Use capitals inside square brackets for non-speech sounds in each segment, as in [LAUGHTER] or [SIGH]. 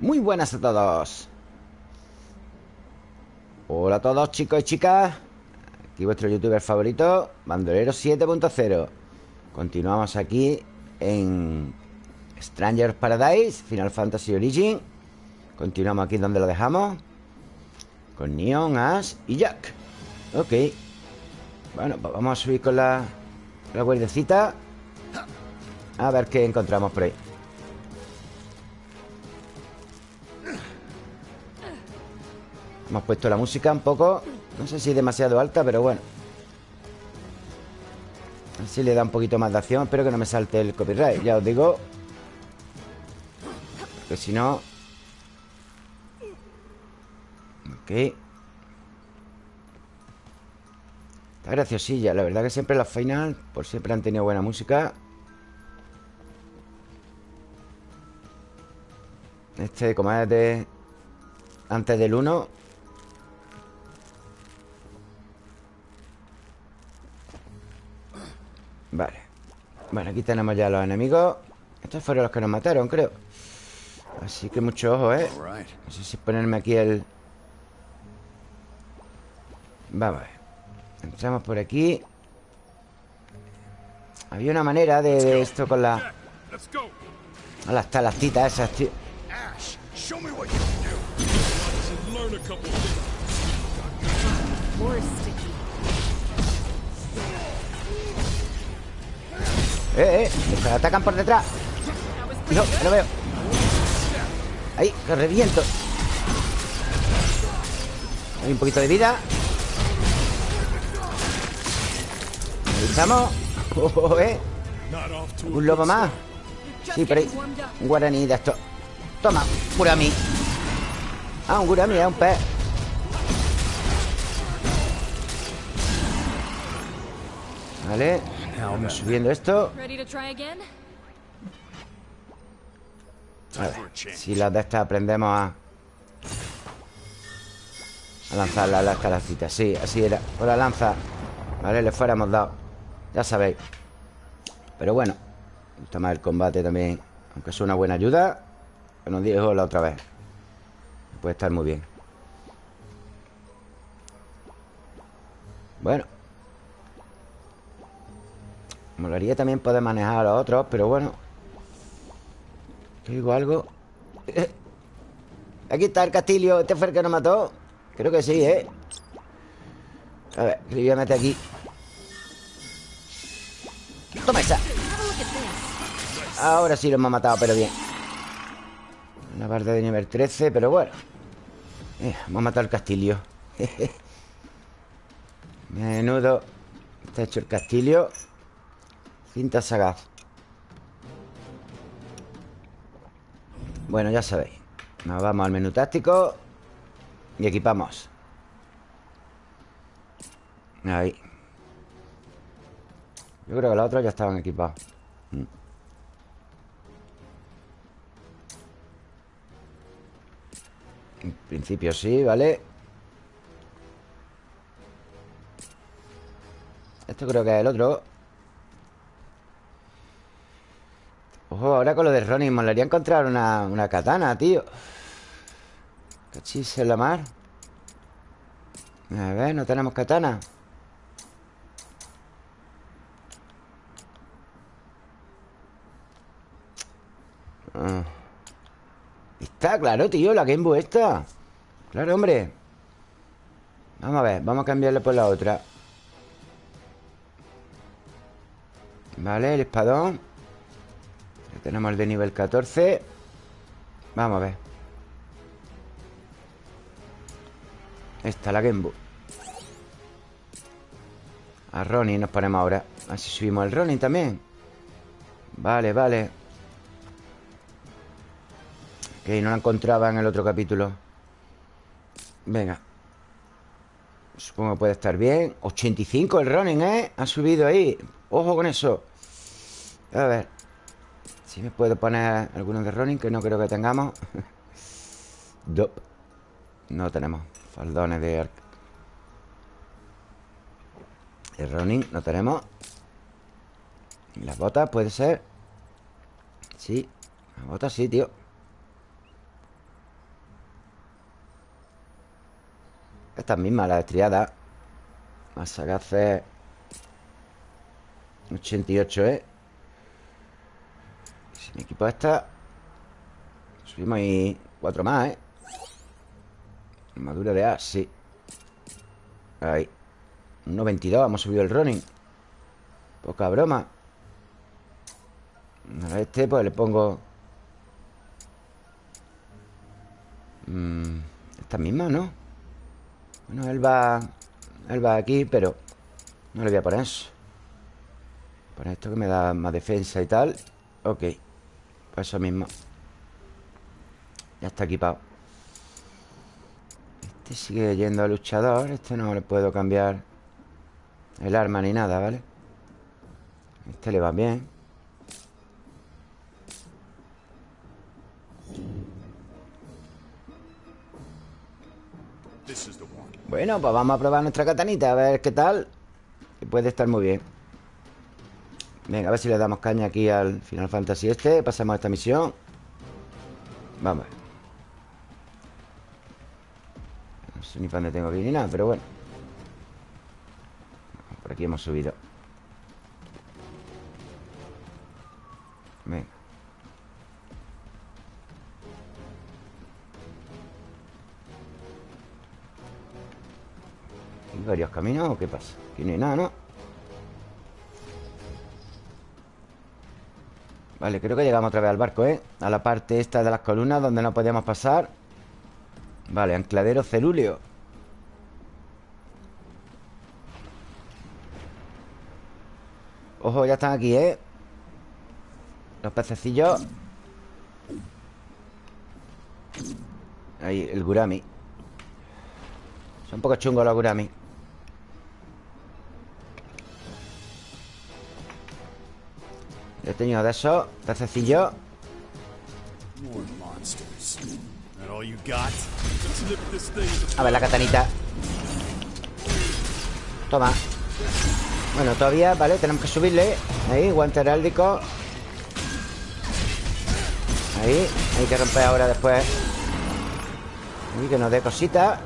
Muy buenas a todos. Hola a todos chicos y chicas. Aquí vuestro youtuber favorito Bandolero 7.0 Continuamos aquí en Stranger Paradise Final Fantasy Origin. Continuamos aquí donde lo dejamos Con Neon, Ash y Jack. Ok. Bueno, pues vamos a subir con la La guardecita. A ver qué encontramos por ahí Hemos puesto la música un poco No sé si demasiado alta, pero bueno. Así le da un poquito más de acción Espero que no me salte el copyright Ya os digo. Porque si no. Ok. Está graciosilla La verdad que siempre las final Por siempre han tenido buena música. Este, como es de... Antes del 1 Vale. Bueno, aquí tenemos ya los enemigos. Estos fueron los que nos mataron, creo. Así que mucho ojo, ¿eh? No sé si ponerme aquí el... Vamos a ver. Entramos por aquí. Había una manera de, esto con la... A las talastitas esas, tío ¡Eh, eh! atacan por detrás! No, lo veo. Ahí, lo reviento. Hay un poquito de vida. Estamos [LAUGHS] oh, oh, eh. Un lobo más. Sí, por ahí. Un guaraní de esto Toma, gurami. Ah, un gurami, es un pez. Vale Vamos subiendo esto. A ver Si las de estas aprendemos a A lanzar las calacitas Sí, así era. Con la lanza Vale, le fuéramos dado. Ya sabéis. Pero bueno Me gusta más el combate también Aunque es una buena ayuda Que nos dijo la otra vez. Puede estar muy bien. Bueno Molaría también poder manejar a los otros Pero bueno. ¿Te digo algo? Aquí está el castillo. ¿Este fue el que nos mató? Creo que sí, ¿eh? A ver, le voy a meter aquí. Toma esa. Ahora sí lo hemos matado, pero bien. Una parte de nivel 13, pero bueno. Eh, Hemos matado el castillo. [LAUGHS] Menudo. Está hecho el castillo Cinta sagaz Bueno, ya sabéis. Nos vamos al menú táctico Y equipamos. Ahí. Yo creo que los otros ya estaban equipados. Mm. En principio sí, ¿vale? Esto creo que es el otro Ojo, ahora con lo de Ronnie Molaría encontrar una, una katana, tío. Cachis en la mar. A ver, no tenemos katana. Ah. Está claro, tío, la Game Boy está Claro, hombre. Vamos a ver, vamos a cambiarle por la otra. Vale, el espadón tenemos el de nivel 14 Vamos a ver. Esta, la Gembu. A Ronin nos ponemos ahora. Así subimos el Ronin también. Vale, vale. Ok, no la encontraba en el otro capítulo. Venga. Supongo que puede estar bien. 85 el Ronin, ¿eh? Ha subido ahí. Ojo con eso. A ver si me puedo poner algunos de Ronin Que no creo que tengamos. [LAUGHS] Dop No tenemos Faldones de arc. De Ronin no tenemos. Las botas puede ser. Sí Las botas sí, tío. Estas mismas, las estriadas. Más sagaces 88, ¿eh? Equipo esta. Subimos ahí cuatro más, ¿eh? Armadura de A, sí. Ahí. 1.22, hemos subido el running. Poca broma. A este pues le pongo. Mmm, Esta misma, ¿no? Bueno, él va Él va aquí, pero No le voy a poner eso. Por esto que me da más defensa y tal. Ok Pues eso mismo. Ya está equipado. Este sigue yendo a luchador Este no le puedo cambiar El arma ni nada, ¿vale? Este le va bien. Bueno, pues vamos a probar nuestra katanita A ver qué tal. Que puede estar muy bien Venga, a ver si le damos caña aquí al Final Fantasy este. Pasamos esta misión. Vamos. No sé ni para dónde tengo que ir ni nada, pero bueno. Por aquí hemos subido. Venga. ¿Hay varios caminos o qué pasa? Aquí no hay nada, ¿no? Vale, creo que llegamos otra vez al barco, ¿eh? A la parte esta de las columnas donde no podíamos pasar. Vale, ancladero celúleo. Ojo, ya están aquí, ¿eh? Los pececillos. Ahí, el gurami. Son un poco chungos los gurami He tenido de esos Pececillos A ver la katanita Toma. Bueno, todavía, ¿vale? Tenemos que subirle. Ahí, guante heráldico. Ahí Hay que romper ahora después. Y que nos dé cositas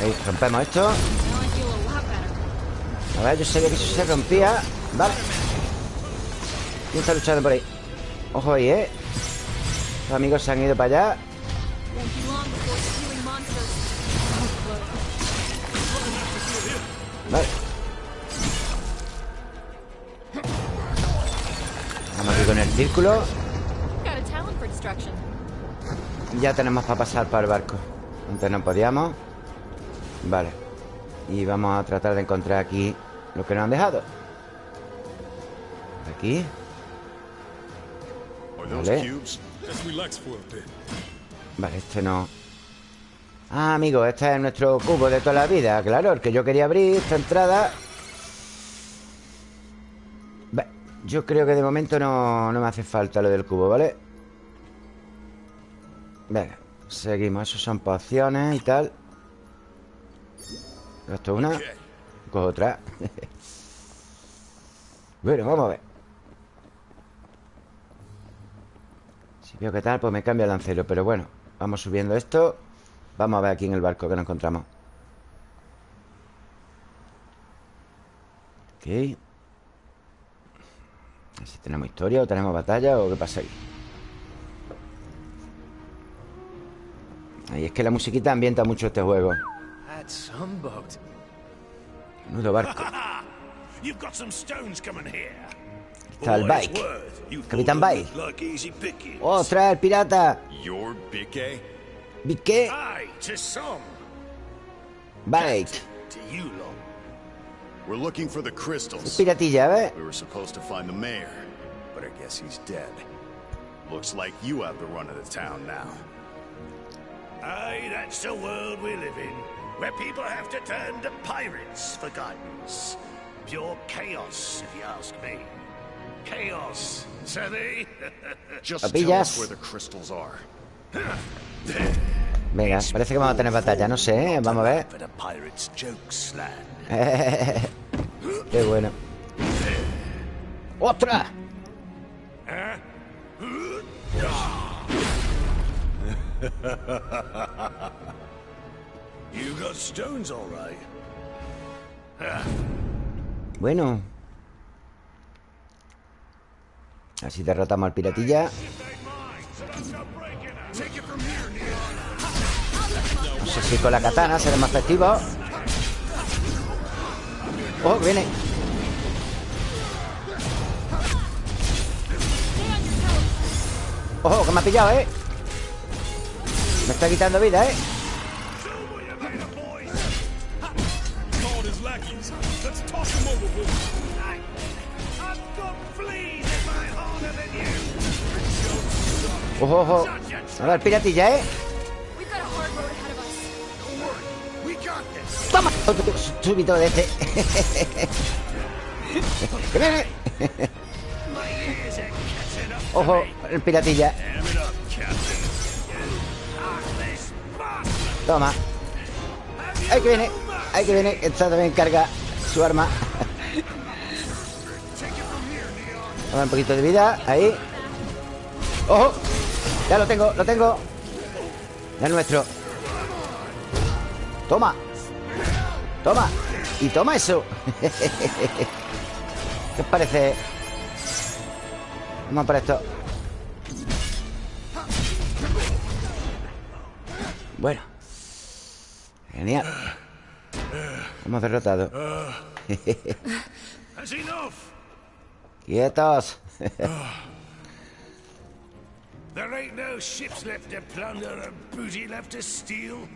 Ahí, rompemos esto a ver, yo sabía que eso se rompía. Vale. ¿Quién está luchando por ahí? Ojo ahí, ¿eh? Los amigos se han ido para allá. Vale. Vamos aquí con el círculo. Ya tenemos para pasar para el barco. Antes no podíamos. Vale. Y vamos a tratar de encontrar aquí lo que nos han dejado. Aquí. Vale. Vale, este no. Ah, amigo, este es nuestro cubo de toda la vida. Claro, el que yo quería abrir Esta entrada. Yo creo que de momento no, no me hace falta lo del cubo, ¿vale? Venga, seguimos. Esos son pociones y tal. Es una Cojo otra. [LAUGHS] Bueno, vamos a ver. Si veo que tal, pues me cambia el lancero Pero bueno, vamos subiendo esto. Vamos a ver aquí en el barco que nos encontramos. Ok. Si tenemos historia o tenemos batalla O qué pasa ahí. Ahí es que la musiquita ambienta mucho este juego Nudo barco. [LAUGHS] Está el bike. Capitán Bike. ¡Ostras, el pirata! ¿Bique? Bike. We're looking for the crystals. Piratilla, ¿ves? We were supposed to find the mayor, but I guess he's dead. Looks like you have the run of the town now. Aye, that's the world we live in where people have to turn to pirates for guidance. Pure chaos, if you ask me. Chaos, Savvy? [LAUGHS] Just tell us where the crystals are. [LAUGHS] Venga, parece que vamos a tener batalla, no sé, ¿eh? vamos a ver. [LAUGHS] Qué bueno. ¡Otra! Bueno. Así derrotamos al piratilla. No sé si con la katana será más efectivo Oh, viene. Ojo, que me ha pillado, ¿eh? Me está quitando vida, ¿eh? Ojo, ojo ver, piratilla, ¿eh? ¡Toma! De este. [LAUGHS] Ojo, el piratilla. Toma Ahí que viene Ahí que viene Está también carga su arma. Toma un poquito de vida Ahí. ¡Ojo! Ya lo tengo, lo tengo. Ya es nuestro. Toma Toma Y toma eso. [LAUGHS] ¿Qué os parece? Vamos por esto. Bueno Genial Hemos derrotado [LAUGHS] That's enough. Quietos [LAUGHS] There ain't no ships left to plunder and booty left to steal.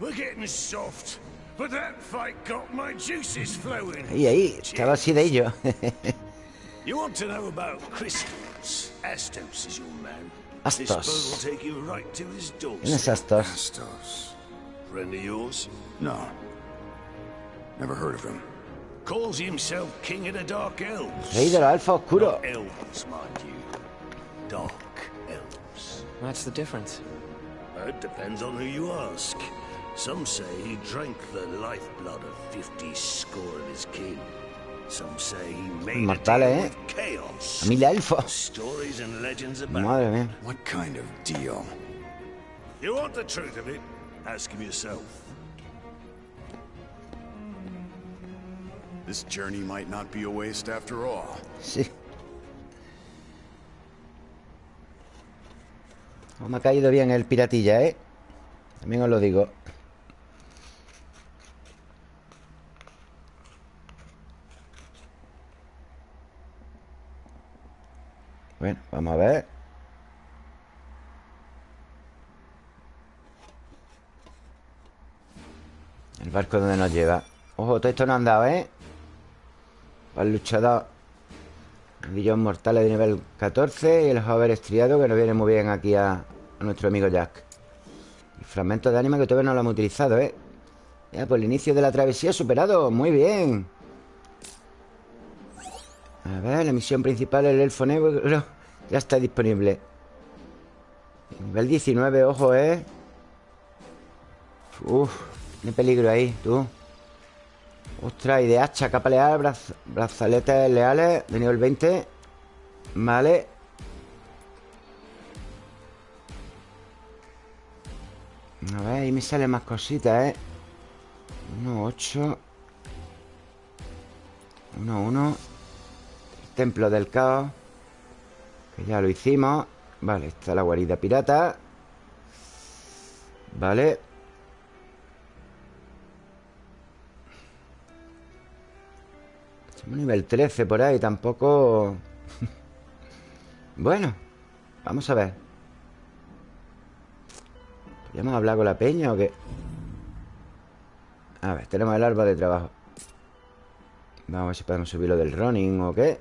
We're getting soft. But that fight got my juices flowing. Ahí, ahí Estaba así de ello [LAUGHS] You want to know about crystals? Astos is your man. This Astos. boat will take you right to his ¿Quién es doorstep. Astos? Astos. Friend of yours? No. Never heard of him. Calls himself King of the Dark Elves. Rey de los elfos oscuros elves, mind you. Dark elves. What's the difference? It depends on who you ask. Some say he drank the lifeblood of fifty score of his kin. Some say he made a Inmortales, deal ¿eh? with chaos. Familia elfos Stories and legends about Madre mía What kind of deal? You want the truth of it? Ask him yourself. This journey might not be a waste after all. Sí No me ha caído bien el piratilla, ¿eh? También os lo digo Bueno, vamos a ver El barco donde nos lleva Ojo, todo esto no han dado, ¿eh? El luchador Anillos mortales de nivel 14 Y el hover estriado que nos viene muy bien aquí a, nuestro amigo Jack. Y fragmentos de ánima que todavía no lo hemos utilizado, ¿eh? Ya, pues el inicio de la travesía superado. Muy bien. A ver, la misión principal El elfo negro. Ya está disponible. Nivel 19, ojo, ¿eh? Uf, qué peligro ahí, tú Ostras, y de hacha, capa leal, braz- brazaletes leales de nivel 20. Vale. A ver, ahí me salen más cositas, ¿eh? 1, 8. 1, 1. Templo del caos. Que ya lo hicimos. Vale, está la guarida pirata. Vale. Somos nivel 13 por ahí, tampoco... [LAUGHS] bueno, vamos a ver. ¿Podríamos hablar con la peña o qué? A ver, tenemos el arma de trabajo. Vamos a ver si podemos subir lo del running o qué.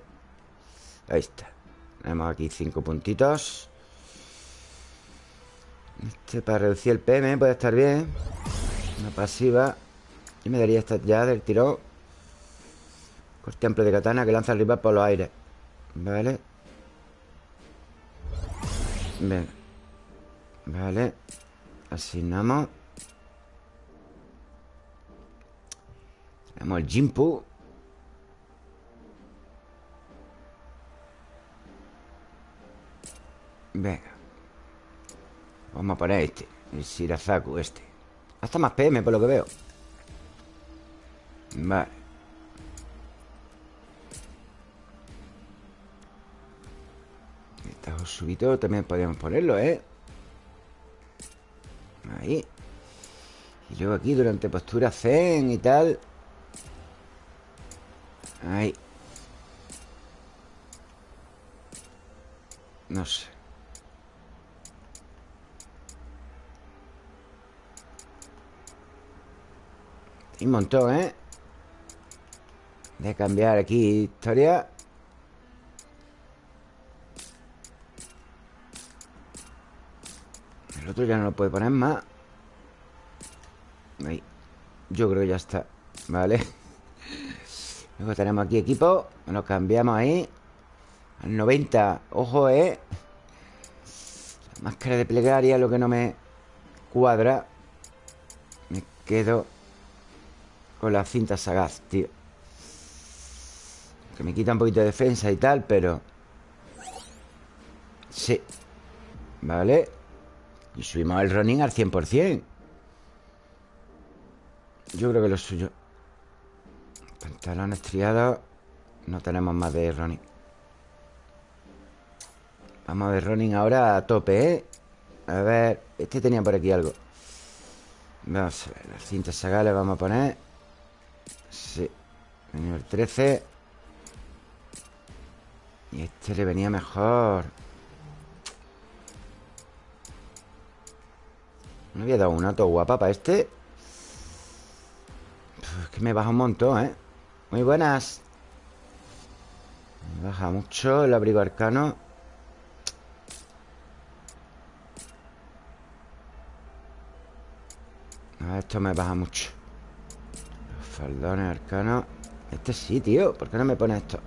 Ahí está. Tenemos aquí cinco puntitos. Este para reducir el PM puede estar bien. Una pasiva. Y me daría esta ya del tirón. Corte amplio de katana que lanza el rival por los aires. Vale. Venga. Vale. Asignamos. Tenemos el Jimpu. Venga. Vamos a poner este. El Shirazaku este Hasta más PM por lo que veo Vale Este subito también podríamos ponerlo, ¿eh? Ahí. Y luego aquí durante postura zen y tal. Ahí. No sé. Un montón, ¿eh? De cambiar aquí historia Ya no lo puede poner más. Ahí. Yo creo que ya está. Vale. [LAUGHS] Luego tenemos aquí equipo. Lo cambiamos ahí. Al 90 Ojo, ¿eh? La máscara de plegaria Lo que no me cuadra. Me quedo con la cinta sagaz, tío. Que me quita un poquito de defensa y tal, pero... Sí. Vale Y subimos el running al 100% Yo creo que lo suyo. Pantalones triados. No tenemos más de running. Vamos a ver running ahora a tope, ¿eh? A ver, este tenía por aquí algo. Vamos a ver, las cintas sagales vamos a poner. Sí Nivel 13 Y este le venía mejor ¿No había dado una auto guapa para este? es que me baja un montón, ¿eh? Muy buenas. Me baja mucho el abrigo arcano. Esto me baja mucho. Faldones arcanos Este sí, tío. ¿Por qué no me pone esto?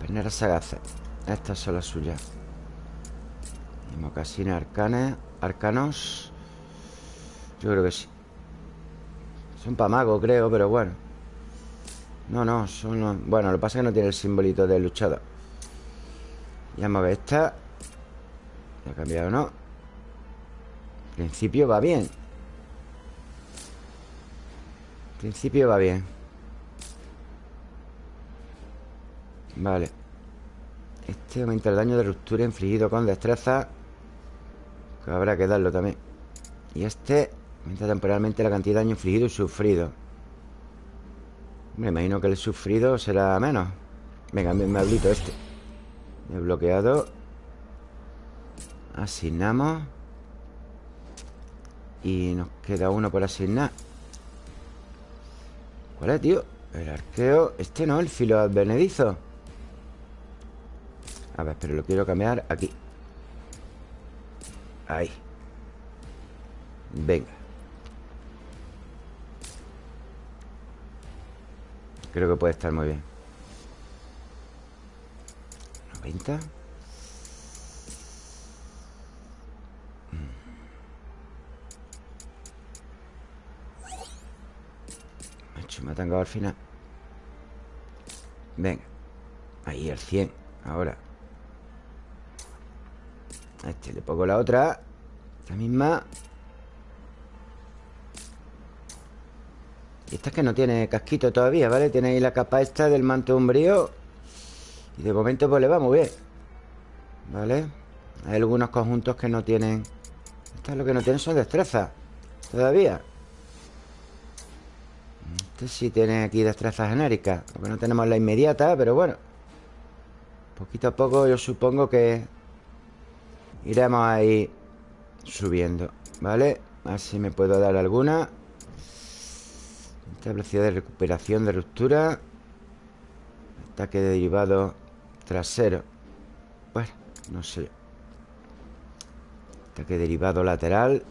Perneras sagaces Estas son las suyas Y mocasines arcanes Arcanos. Yo creo que sí. Son para mago, creo, pero bueno. No, no, son... Bueno, lo que pasa es que no tiene el simbolito de luchador. Ya ver esta. ¿Ya ha cambiado o no? En principio va bien. Principio va bien. Vale. Este aumenta el daño de ruptura infligido con destreza Que habrá que darlo también. Y este aumenta temporalmente la cantidad de daño infligido y sufrido. Me imagino que el sufrido será menos. Venga, me hablito este. He bloqueado. Asignamos. Y nos queda uno por asignar. ¿Cuál es, tío? El arqueo. Este no, el filo advenedizo. A ver, pero lo quiero cambiar aquí Ahí. Venga. Creo que puede estar muy bien. 90 me ha tangado al final. Venga. Ahí, el 100 Ahora A este le pongo la otra. Esta misma. Y esta es que no tiene casquito todavía, ¿vale? Tiene ahí la capa esta del manto umbrío. Y de momento pues le va muy bien ¿Vale? Hay algunos conjuntos que no tienen. Estas lo que no tienen son destrezas Todavía. Este sí tiene aquí destreza genérica Porque no tenemos la inmediata, pero bueno. Poquito a poco yo supongo que Iremos ahí Subiendo, ¿vale? A ver si me puedo dar alguna. Esta velocidad de recuperación de ruptura. Ataque de derivado trasero. Bueno, no sé. Ataque derivado lateral.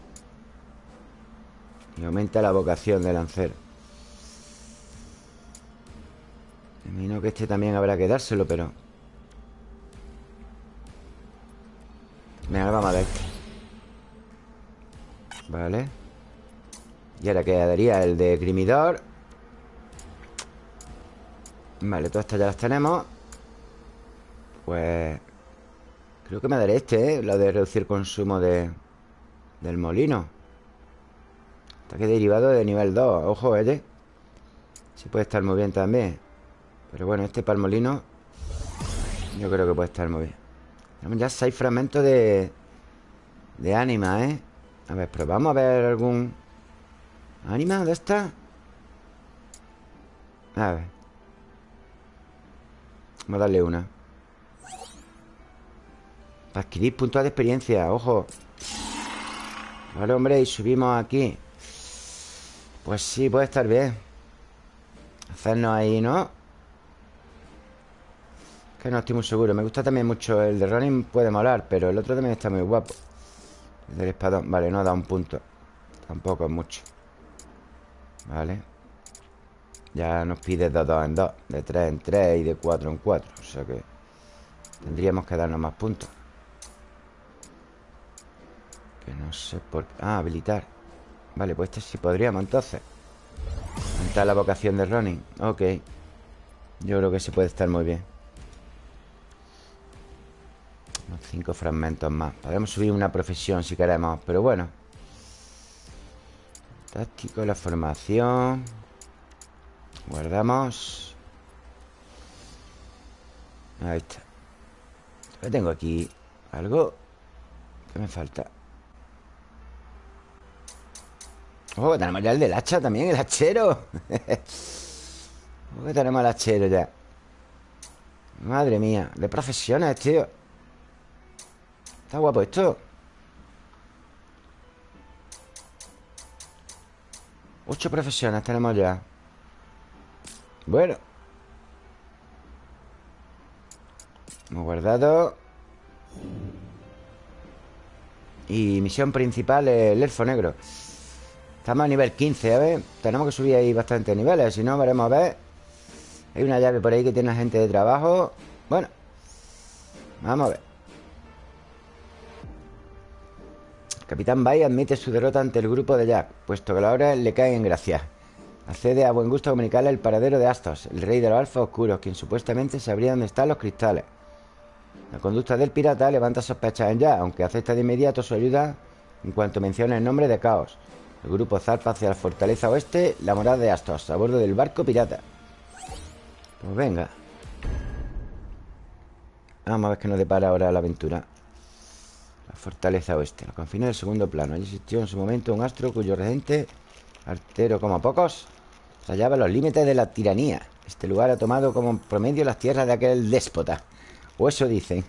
Y aumenta la vocación de lancero. Imagino que este también habrá que dárselo, pero... Venga, vamos a ver. Este. Vale. Y ahora quedaría el de Grimidor. Vale, todas estas ya las tenemos. Pues... Creo que me daré este, ¿eh? Lo de reducir consumo de... Del molino. Ataque derivado de nivel 2 Ojo, ¿eh? Sí puede estar muy bien también. Pero bueno, este para el molino Yo creo que puede estar muy bien Ya 6 fragmentos de De ánima, ¿eh? A ver, probamos a ver algún ¿Ánima? ¿Dónde está? A ver Vamos a darle una Para adquirir puntos de experiencia Ojo Vale, hombre, y subimos aquí Pues sí, puede estar bien Hacernos ahí, ¿no? Que no estoy muy seguro. Me gusta también mucho El de Running puede molar Pero el otro también está muy guapo. El del espadón. Vale, no da un punto. Tampoco es mucho. Vale. Ya nos pide de 2 en 2 De 3 en 3 y de 4 en 4 O sea que Tendríamos que darnos más puntos. Que no sé por qué. Ah, habilitar. Vale, pues este sí podríamos entonces. Aumentar la vocación de Ronin Ok. Yo creo que se puede estar muy bien Unos 5 fragmentos más. Podemos subir una profesión si queremos Pero bueno. Táctico, la formación. Guardamos. Ahí está. Yo tengo aquí algo ¿Qué me falta? Oh, tenemos ya el del hacha también, el hachero. [LAUGHS] Oh, que tenemos el hachero ya. Madre mía De profesiones, tío Está guapo esto. Ocho profesiones tenemos ya. Bueno. Hemos guardado. Y misión principal El elfo negro. Estamos a nivel 15, a ver. Tenemos que subir ahí bastantes niveles Si no, veremos a ver. Hay una llave por ahí que tiene gente de trabajo. Bueno. Vamos a ver Capitán Bay admite su derrota ante el grupo de Jack, puesto que la hora le cae en gracia. Accede a buen gusto comunicarle el paradero de Astos, el rey de los alfos oscuros, quien supuestamente sabría dónde están los cristales. La conducta del pirata levanta sospechas en Jack, aunque acepta de inmediato su ayuda en cuanto menciona el nombre de Caos. El grupo zarpa hacia la fortaleza oeste, la morada de Astos, a bordo del barco pirata. Pues venga. Vamos a ver qué nos depara ahora la aventura. La fortaleza oeste, los confines del segundo plano. Allí existió en su momento un astro cuyo regente, artero como pocos, se hallaba los límites de la tiranía. Este lugar ha tomado como promedio las tierras de aquel déspota. O eso dicen.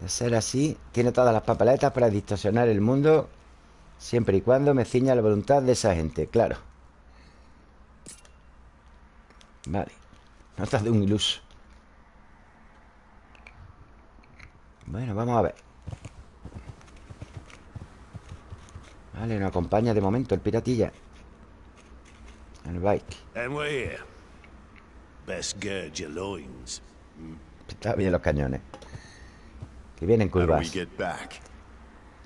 De ser así, tiene todas las papeletas para distorsionar el mundo siempre y cuando me ciña la voluntad de esa gente, claro. Vale. Notas de un iluso. Bueno, vamos a ver. Vale, nos acompaña de momento el piratilla. El bike. Loins. Está bien los cañones. Que vienen curvas. Este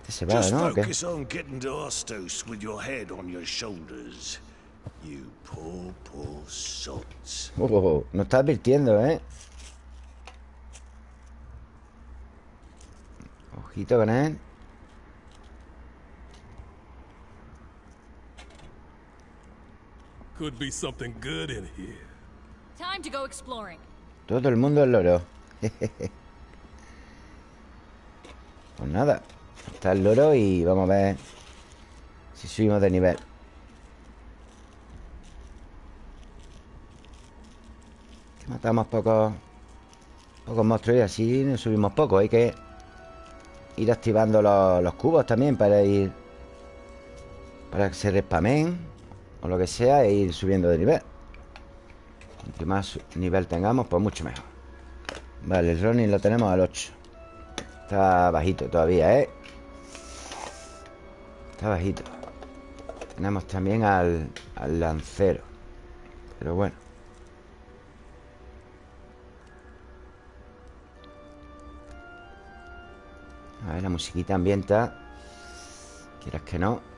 se va, ¿no? ¿O qué? focus on getting to Ostos with your head on your shoulders. You poor, poor sots. Oh, oh, oh, nos está advirtiendo, ¿eh? Ojito con él. Could be something good in here. Time to go exploring. Todo el mundo es loro. [LAUGHS] pues nada. Está el loro y vamos a ver si subimos de nivel. Que matamos pocos pocos monstruos y así nos subimos poco. Hay que ir activando los, los cubos también para ir para que se respamen o lo que sea e ir subiendo de nivel. Cuanto más nivel tengamos, pues mucho mejor. Vale, el Ronin lo tenemos al 8. Está bajito todavía, ¿eh? Está bajito. Tenemos también al, al lancero. Pero bueno. A ver, la musiquita ambienta. Quieras que no.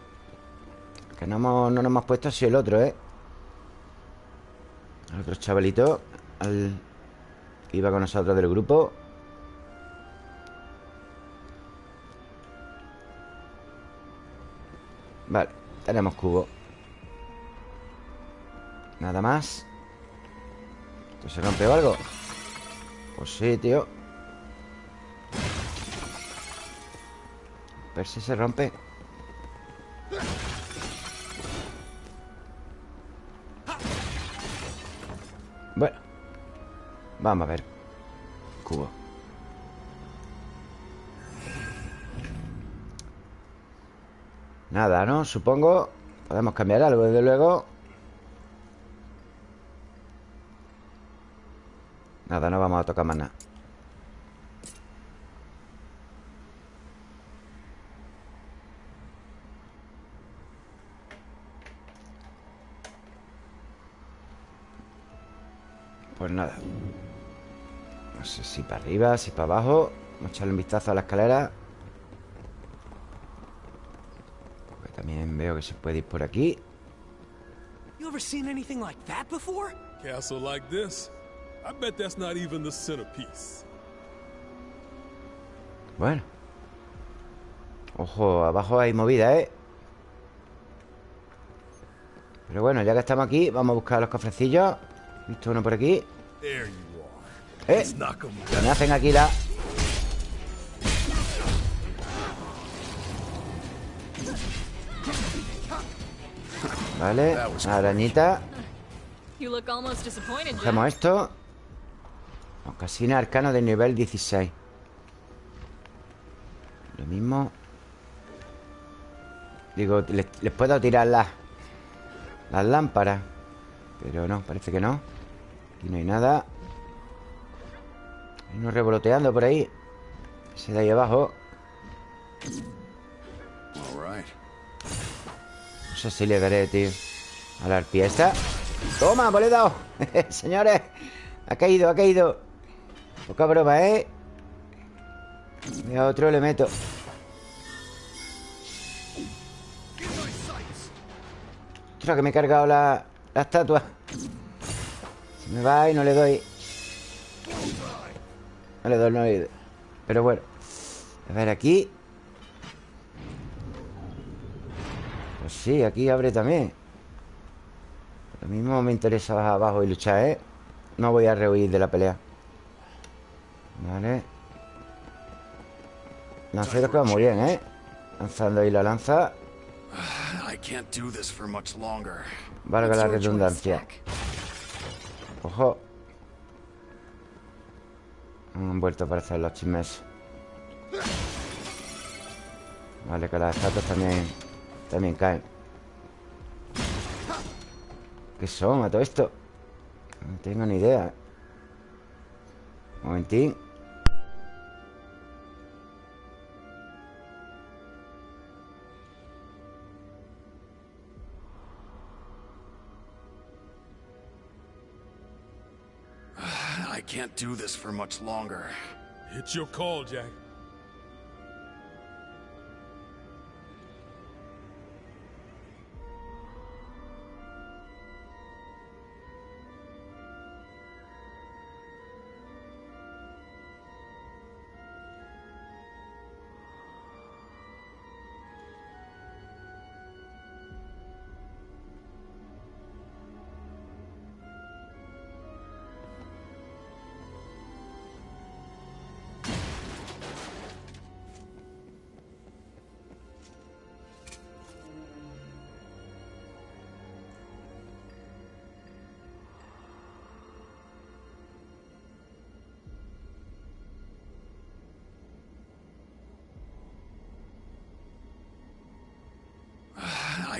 Que no, nos hemos puesto así el otro, ¿eh? Al otro chavalito al que iba con nosotros del grupo. Vale, tenemos cubo. Nada más. ¿Esto se rompe o algo? Pues sí, tío. Si se rompe Bueno Vamos a ver. Cubo. Nada, ¿no? Supongo. Podemos cambiar algo, desde luego. Nada, no vamos a tocar más nada nada No sé si para arriba, si para abajo Vamos a echarle un vistazo a la escalera Porque también veo que se puede ir por aquí You ever seen anything like that before? Castle like this? I bet that's not even the centerpiece. Bueno Ojo, abajo hay movida, ¿eh? Pero bueno, ya que estamos aquí Vamos a buscar los cofrecillos Visto uno por aquí. ¡Eh! 'em Que me hacen aquí la... Vale, una arañita. You look almost disappointed, Jack. Cogemos esto. Ocasina arcano de nivel 16 Lo mismo. Digo, les, les puedo tirar las Las lámparas Pero no, parece que no Aquí no hay nada. Hay uno revoloteando por ahí. Ese de ahí abajo. No sé si le daré, tío A la arpía esta. ¡Toma, pues le he dado! [LAUGHS] Señores Ha caído, ha caído. Poca broma, ¿eh? Y a otro le meto. Ostras, que me he cargado la, la estatua me va y no le doy No le doy, no le doy Pero bueno A ver, aquí Pues sí, aquí abre también Lo mismo me interesa bajar abajo y luchar, ¿eh? No voy a rehuir de la pelea Vale Lanceros que va muy bien, ¿eh? Lanzando ahí la lanza longer. Valga la redundancia? Ojo. Han vuelto para hacer los chismes Vale, que las estatuas también También caen. ¿Qué son a todo esto? No tengo ni idea. Un momentín can't do this for much longer. It's your call, Jack.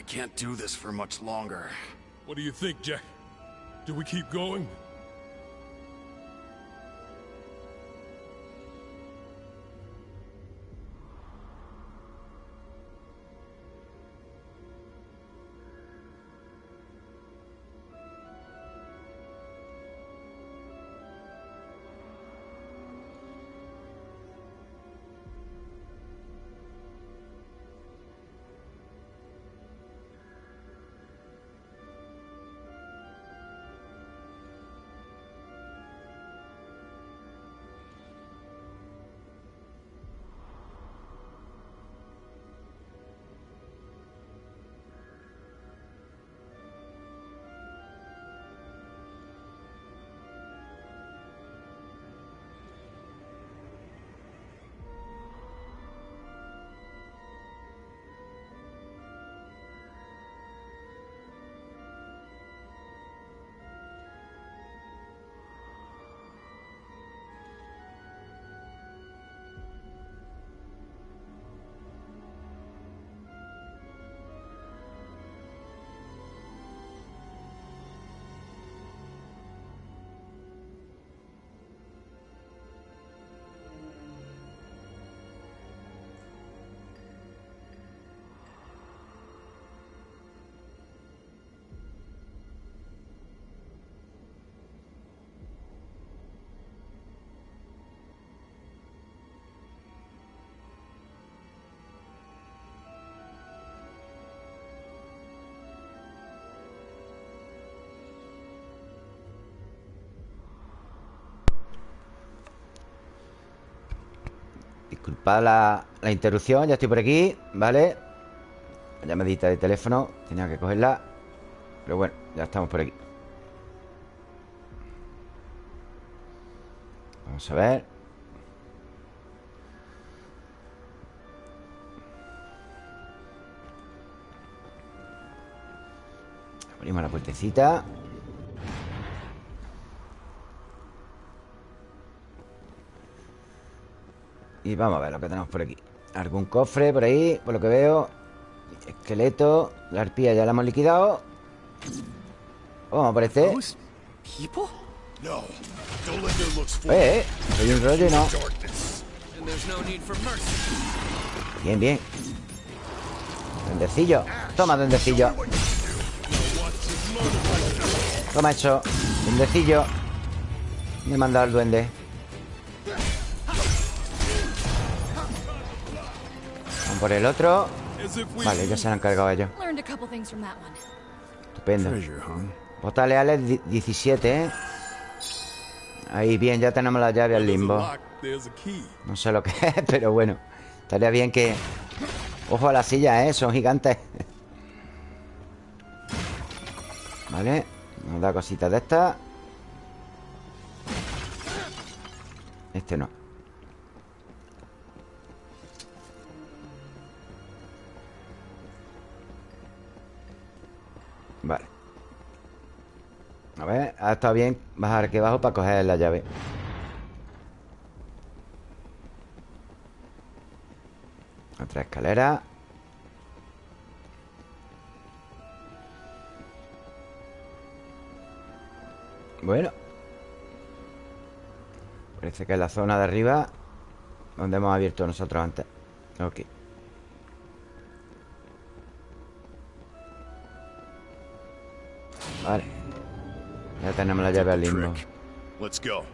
Can't do this for much longer. What do you think, Jack? Do we keep going? Disculpad la, la interrupción, ya estoy por aquí, ¿vale? Llamadita de teléfono, tenía que cogerla Pero bueno, ya estamos por aquí. Vamos a ver. Abrimos la puertecita Y vamos a ver lo que tenemos por aquí. Algún cofre por ahí, por lo que veo. Esqueleto La arpía ya la hemos liquidado. Vamos por este. Eh, eh Hay un rollo y no. Darkness. And there's no need for mercy. Bien, bien. Duendecillo. Toma, duendecillo. Toma eso Duendecillo. Me he mandado el duende por el otro Vale, ya se lo han cargado ellos. Estupendo leales di- 17, ¿eh? Ahí, bien, ya tenemos la llave al there's a limbo. No sé lo que [LAUGHS] es, pero bueno Estaría bien que... Ojo a la silla, ¿eh? Son gigantes Vale Nos da cositas de estas Este no A ver, ha estado bien. Bajar aquí abajo para coger la llave. Otra escalera Bueno. Parece que es la zona de arriba Donde hemos abierto nosotros antes. Ok. Vale Ya tenemos la llave al limbo. Let's go.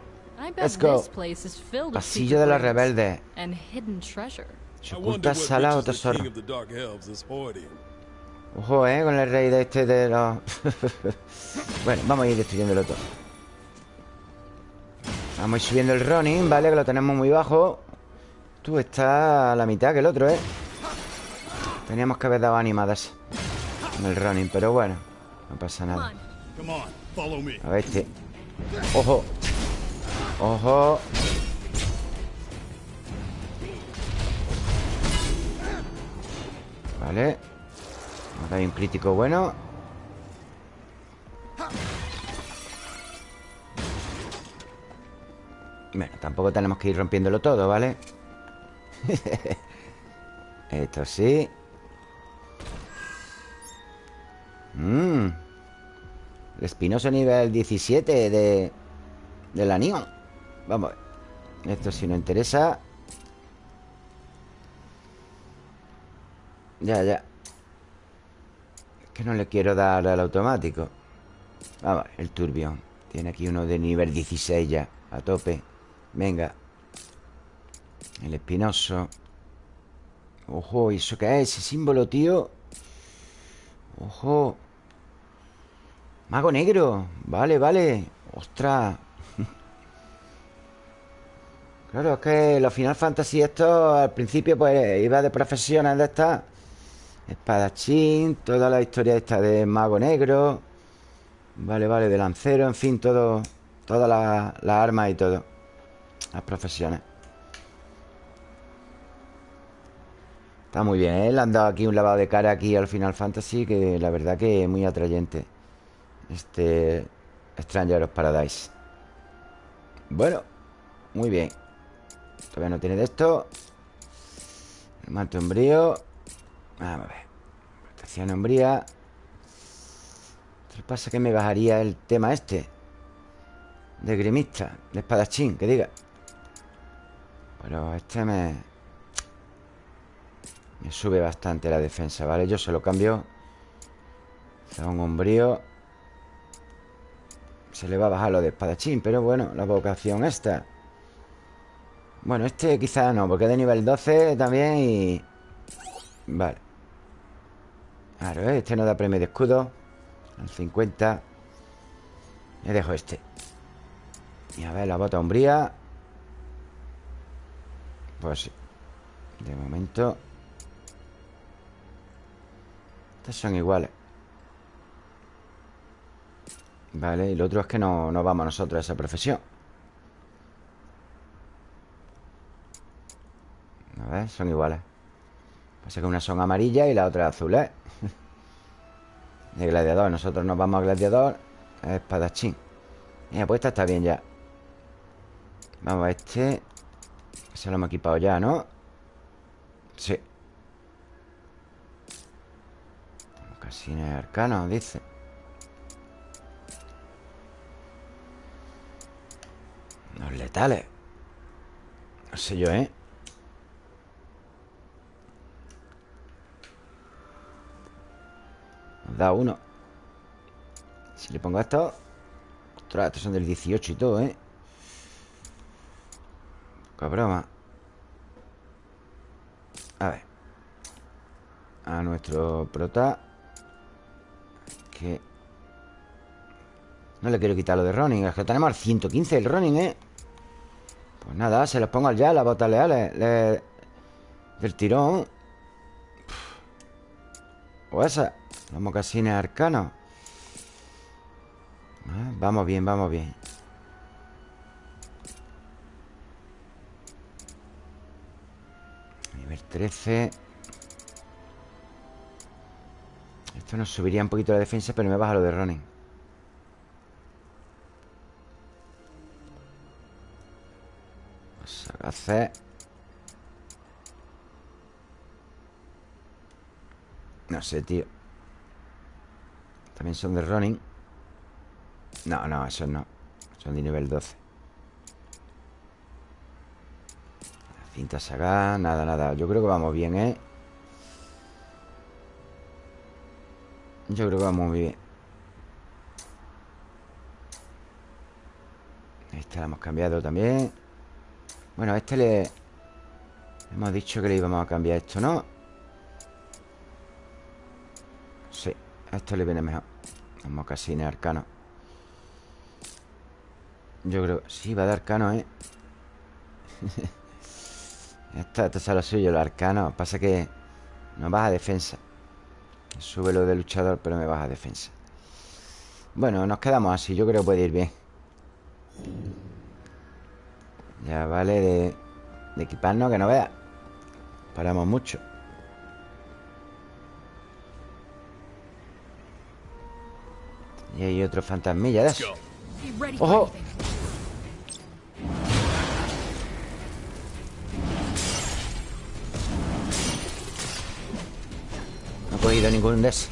Pasillo de los rebeldes. Se oculta sala o tesoro. Ojo, eh, con el rey de este de los... [LAUGHS] bueno, vamos a ir destruyéndolo todo Vamos a ir subiendo el running, ¿vale? Que lo tenemos muy bajo Tú estás a la mitad que el otro, ¿eh? Teníamos que haber dado animadas En el running, pero bueno No pasa nada A ver este Ojo. Ojo. Vale. Ahora hay un crítico bueno. Bueno, tampoco tenemos que ir rompiéndolo todo, ¿vale? [LAUGHS] Esto sí. Mmm El espinoso nivel 17 de... De la Neon Vamos a ver. Esto sí nos interesa. Ya, ya. Es que no le quiero dar al automático. Vamos el turbión. Tiene aquí uno de nivel 16 ya A tope. Venga. El espinoso. Ojo, ¿y eso qué es? Ese símbolo, tío Ojo Mago negro. Vale, vale. Ostras. [LAUGHS] Claro, es que los Final Fantasy esto al principio pues iba de profesiones de estas. Espadachín Toda la historia esta de mago negro. Vale, vale, de lancero En fin, todo Todas las las armas y todo. Las profesiones. Está muy bien, ¿eh? Le han dado aquí un lavado de cara aquí al Final Fantasy Que la verdad que es muy atrayente Este Stranger of Paradise. Bueno Muy bien. Todavía no tiene de esto. Manto umbrío Vamos a ver. Protección umbría ¿Qué pasa que me bajaría el tema este? De grimista De espadachín, que diga. Pero este me... Me sube bastante la defensa, ¿vale? Yo se lo cambio. A un umbrío Se le va a bajar lo de espadachín Pero bueno, la vocación esta. Bueno, este quizás no Porque es de nivel 12 también y... Vale. Claro, ¿eh? este no da premio de escudo. Al 50 Me dejo este. Y a ver, la bota umbría. Pues sí De momento. Estas son iguales Vale, y lo otro es que no, no vamos nosotros a esa profesión. A ver, son iguales. Pasa que una son amarillas y la otra azul, ¿eh? [LAUGHS] De gladiador Nosotros nos vamos a gladiador Espadachín. Mira, pues esta está bien ya. Vamos a este Se lo hemos equipado ya, ¿no? Sí. Casines arcanos, dice Los letales No sé yo, ¿eh? Nos da uno Si le pongo esto Ostras, estos son del 18 y todo, ¿eh? Poca broma A ver A nuestro prota Que No le quiero quitar lo de Ronin Es que tenemos al 115 el Ronin, ¿eh? Pues nada, se los pongo al ya Las botas leales le- Del tirón. O esa Los mocasines arcanos. Ah, Vamos bien, vamos bien. Nivel 13 Esto nos subiría un poquito la defensa Pero me baja lo de Ronin No sé, tío. También son de Ronin No, no, esos no. Son de nivel 12 La cinta saga Nada, nada. Yo creo que vamos bien, ¿eh? Yo creo que vamos muy bien. Esta la hemos cambiado también Bueno, a este le... Hemos dicho que le íbamos a cambiar esto, ¿no? Sí, a esto le viene mejor. Los mocasines arcanos Yo creo... Sí, va de arcano, ¿eh? esto, esto es lo suyo, los arcanos Pasa que no baja defensa. Sube lo de luchador, pero me baja defensa. Bueno, nos quedamos así. Yo creo que puede ir bien Ya vale de, equiparnos que no veas Paramos mucho Y hay otro fantasmilla de eso Ojo. No he cogido ningún de esos.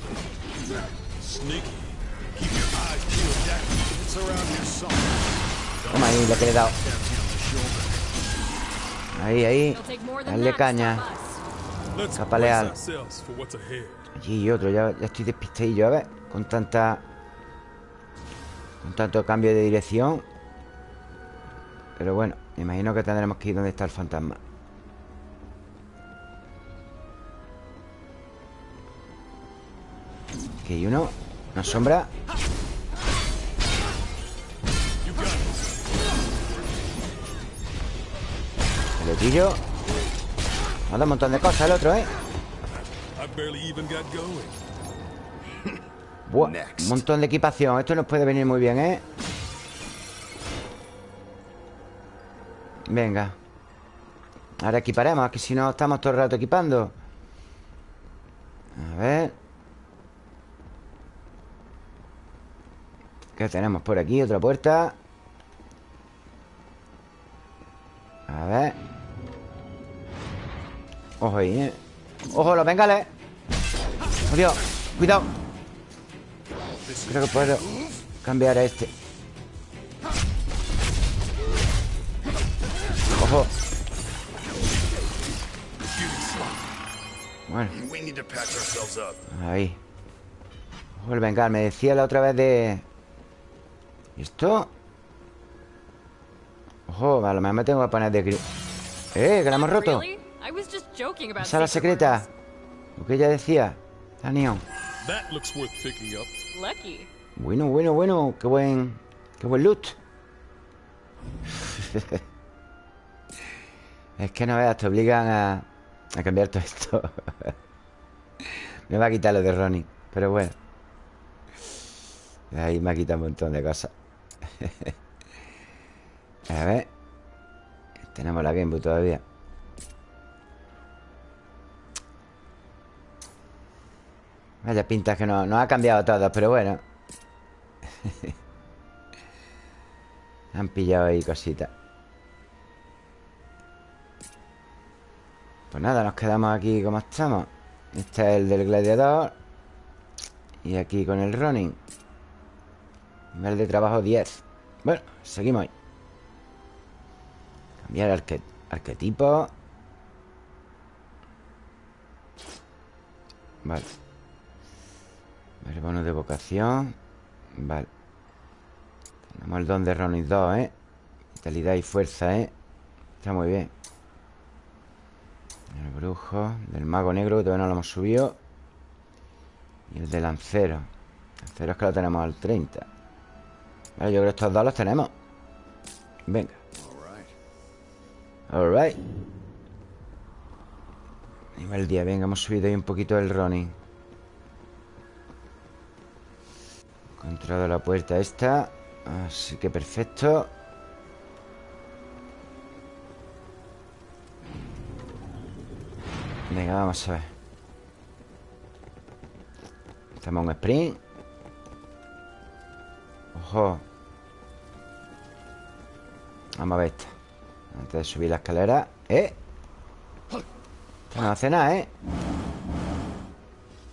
Toma ahí, lo que leal. ourselves for what's ahead. Allí y otro, ya, ya estoy despistadillo, a ver Con tanta... Con tanto cambio de dirección. Pero bueno Me imagino que tendremos que ir donde está el fantasma. Aquí hay uno. Una sombra Pelotillo Nos da un montón de cosas el otro, ¿eh? Buah, un montón de equipación. Esto nos puede venir muy bien, ¿eh? Venga. Ahora equiparemos Que si no estamos todo el rato equipando. A ver. ¿Qué tenemos por aquí? Otra puerta. A ver Ojo ahí, ¿eh? Ojo, los bengales ¡Oh! Cuidado Creo que puedo cambiar a este Ojo Bueno, ahí Ojo el bengal Me decía la otra vez de... ¿Y esto? Ojo, a lo mejor me tengo que poner de... ¡Eh, que la hemos roto! Sala secret secreta. Lo que ella decía La. Lucky. Bueno, bueno, bueno Qué buen... Qué buen loot. [LAUGHS] Es que no veas, te obligan a, A cambiar todo esto. [LAUGHS] Me va a quitar lo de Ronnie Pero bueno. Ahí me ha quitado un montón de cosas. [LAUGHS] A ver. Tenemos la Game Boy todavía Vaya pintas que no, no ha cambiado todo Pero bueno. [LAUGHS] Han pillado ahí cositas. Pues nada, nos quedamos aquí como estamos. Este es el del gladiador. Y aquí con el running. Nivel de trabajo 10 Bueno, seguimos ahí. Cambiar arque arquetipo. Vale Ver bono de vocación Vale. Tenemos el don de Ronin 2, ¿eh? Vitalidad y fuerza, ¿eh? Está muy bien. El brujo Del mago negro que todavía no lo hemos subido. Y el de lancero. Lancero es que lo tenemos al 30 Vale, yo creo que estos dos los tenemos. Venga. Alright Nivel 10, venga, hemos subido ahí un poquito el Ronin Encontrado la puerta esta. Así que perfecto. Venga, vamos a ver. Estamos en sprint. Ojo. Vamos a ver esta. Antes de subir la escalera. ¡Eh! No hace nada, ¿eh?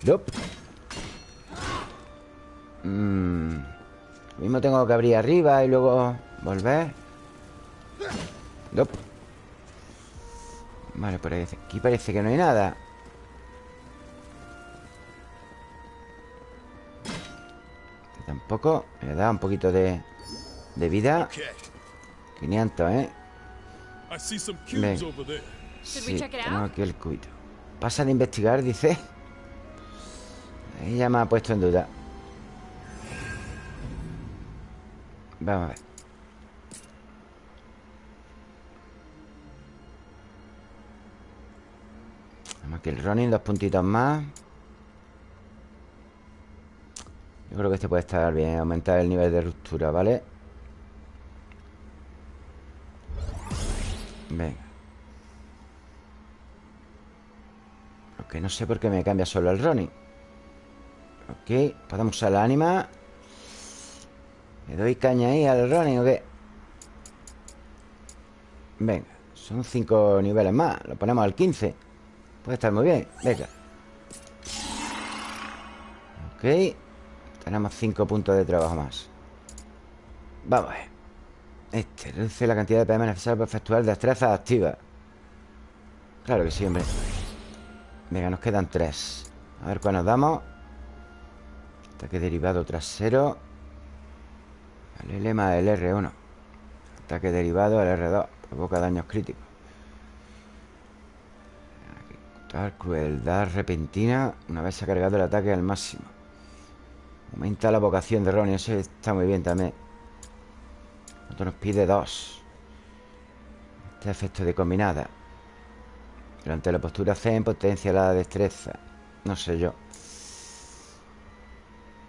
Nope. Mmm Mismo tengo que abrir arriba y luego volver. Nope. Vale, por aquí parece que no hay nada. Este tampoco. Me da un poquito de, de vida. Okay. 500, ¿eh? We Sí, tenemos aquí el cubito Pasa de investigar, dice. Ahí ya me ha puesto en duda Vamos a ver Tenemos aquí el running, dos puntitos más. Yo creo que este puede estar bien Aumentar el nivel de ruptura, ¿vale? Venga. Ok, no sé por qué me cambia solo el running. Ok, podemos usar la ánima ¿Le doy caña ahí al running o qué? Venga, son cinco niveles más Lo ponemos al 15 Puede estar muy bien, venga. Ok Tenemos cinco puntos de trabajo más. Vamos a ver. Este reduce la cantidad de PM necesaria para efectuar destrezas activas. Claro que sí, hombre. Venga, nos quedan tres. A ver cuál nos damos. Ataque derivado trasero El lema del R1 Ataque derivado el R2 Provoca daños críticos. Crueldad repentina Una vez se ha cargado el ataque al máximo. Aumenta la vocación de Ronnie Eso está muy bien también. Esto nos pide dos. Este efecto de combinada. Durante la postura Zen potencia la destreza. No sé yo.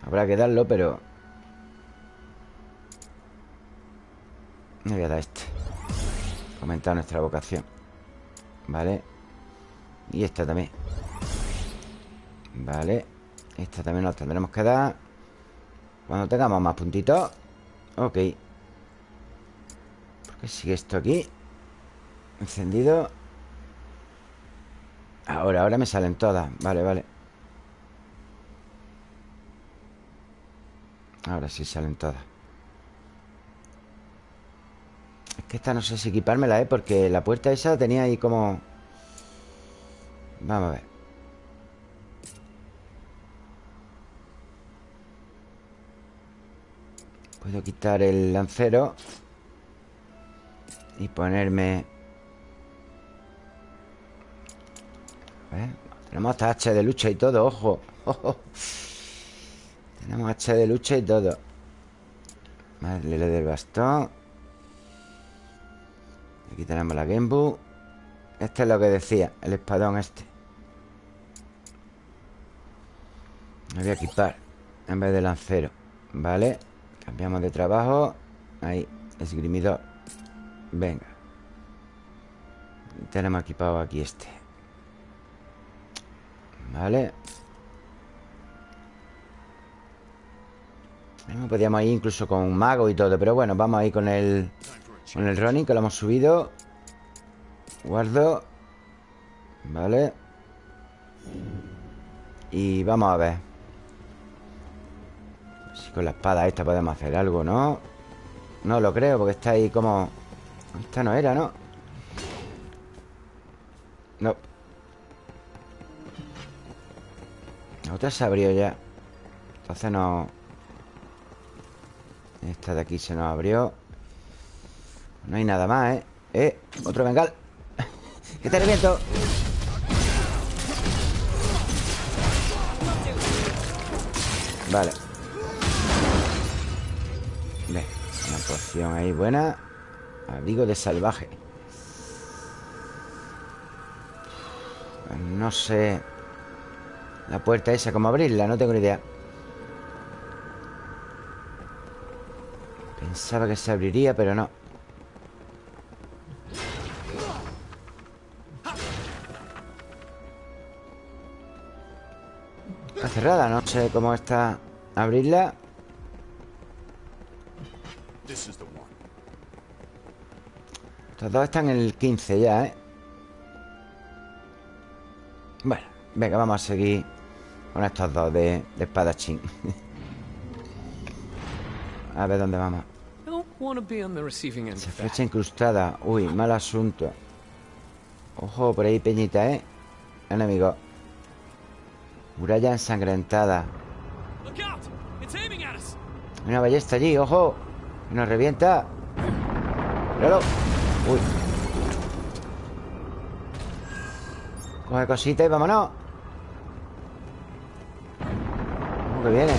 Habrá que darlo, pero Me voy a dar este. Aumentar nuestra vocación. Vale. Y esta también. Vale. Esta también nos tendremos que dar. Cuando tengamos más puntitos. Ok. ¿Por qué sigue esto aquí? Encendido. Ahora, ahora me salen todas. Vale, vale. Ahora sí salen todas Es que esta no sé si equipármela, ¿eh? Porque la puerta esa tenía ahí como... Vamos a ver. Puedo quitar el lancero Y ponerme... A ver, tenemos hasta hacha de lucha y todo, ojo Tenemos hacha de lucha y todo. Madre del bastón Aquí tenemos la Genbu Este es lo que decía El espadón este. Me voy a equipar En vez de lancero Vale Cambiamos de trabajo. Ahí Esgrimidor. Venga. Tenemos equipado aquí este. Vale Podríamos ir incluso con un mago y todo Pero bueno, vamos a ir con el Con el Ronin que lo hemos subido. Guardo. Vale. Y vamos a ver. Si con la espada esta podemos hacer algo, ¿no? No lo creo porque está ahí como... Esta no era, ¿no? No. La otra se abrió ya. Entonces no... Esta de aquí se nos abrió No hay nada más, ¿eh? ¡Eh! Otro bengal [LAUGHS] ¡Que te reviento! Vale Ve, una poción ahí buena Abrigo de salvaje No sé La puerta esa, ¿cómo abrirla? No tengo ni idea Pensaba que se abriría, pero no cerrada, no sé cómo está. Abrirla. Estos dos están en el 15 ya, ¿eh? Bueno, venga, vamos a seguir Con estos dos de, de espadachín. [LAUGHS] A ver dónde vamos. Esa flecha incrustada. Uy, mal asunto. Ojo, por ahí peñita, ¿eh? Enemigo Muralla ensangrentada. Una ballesta allí, ojo. Que nos revienta. Míralo. Uy. Coge cosita y vámonos. ¿Cómo que viene?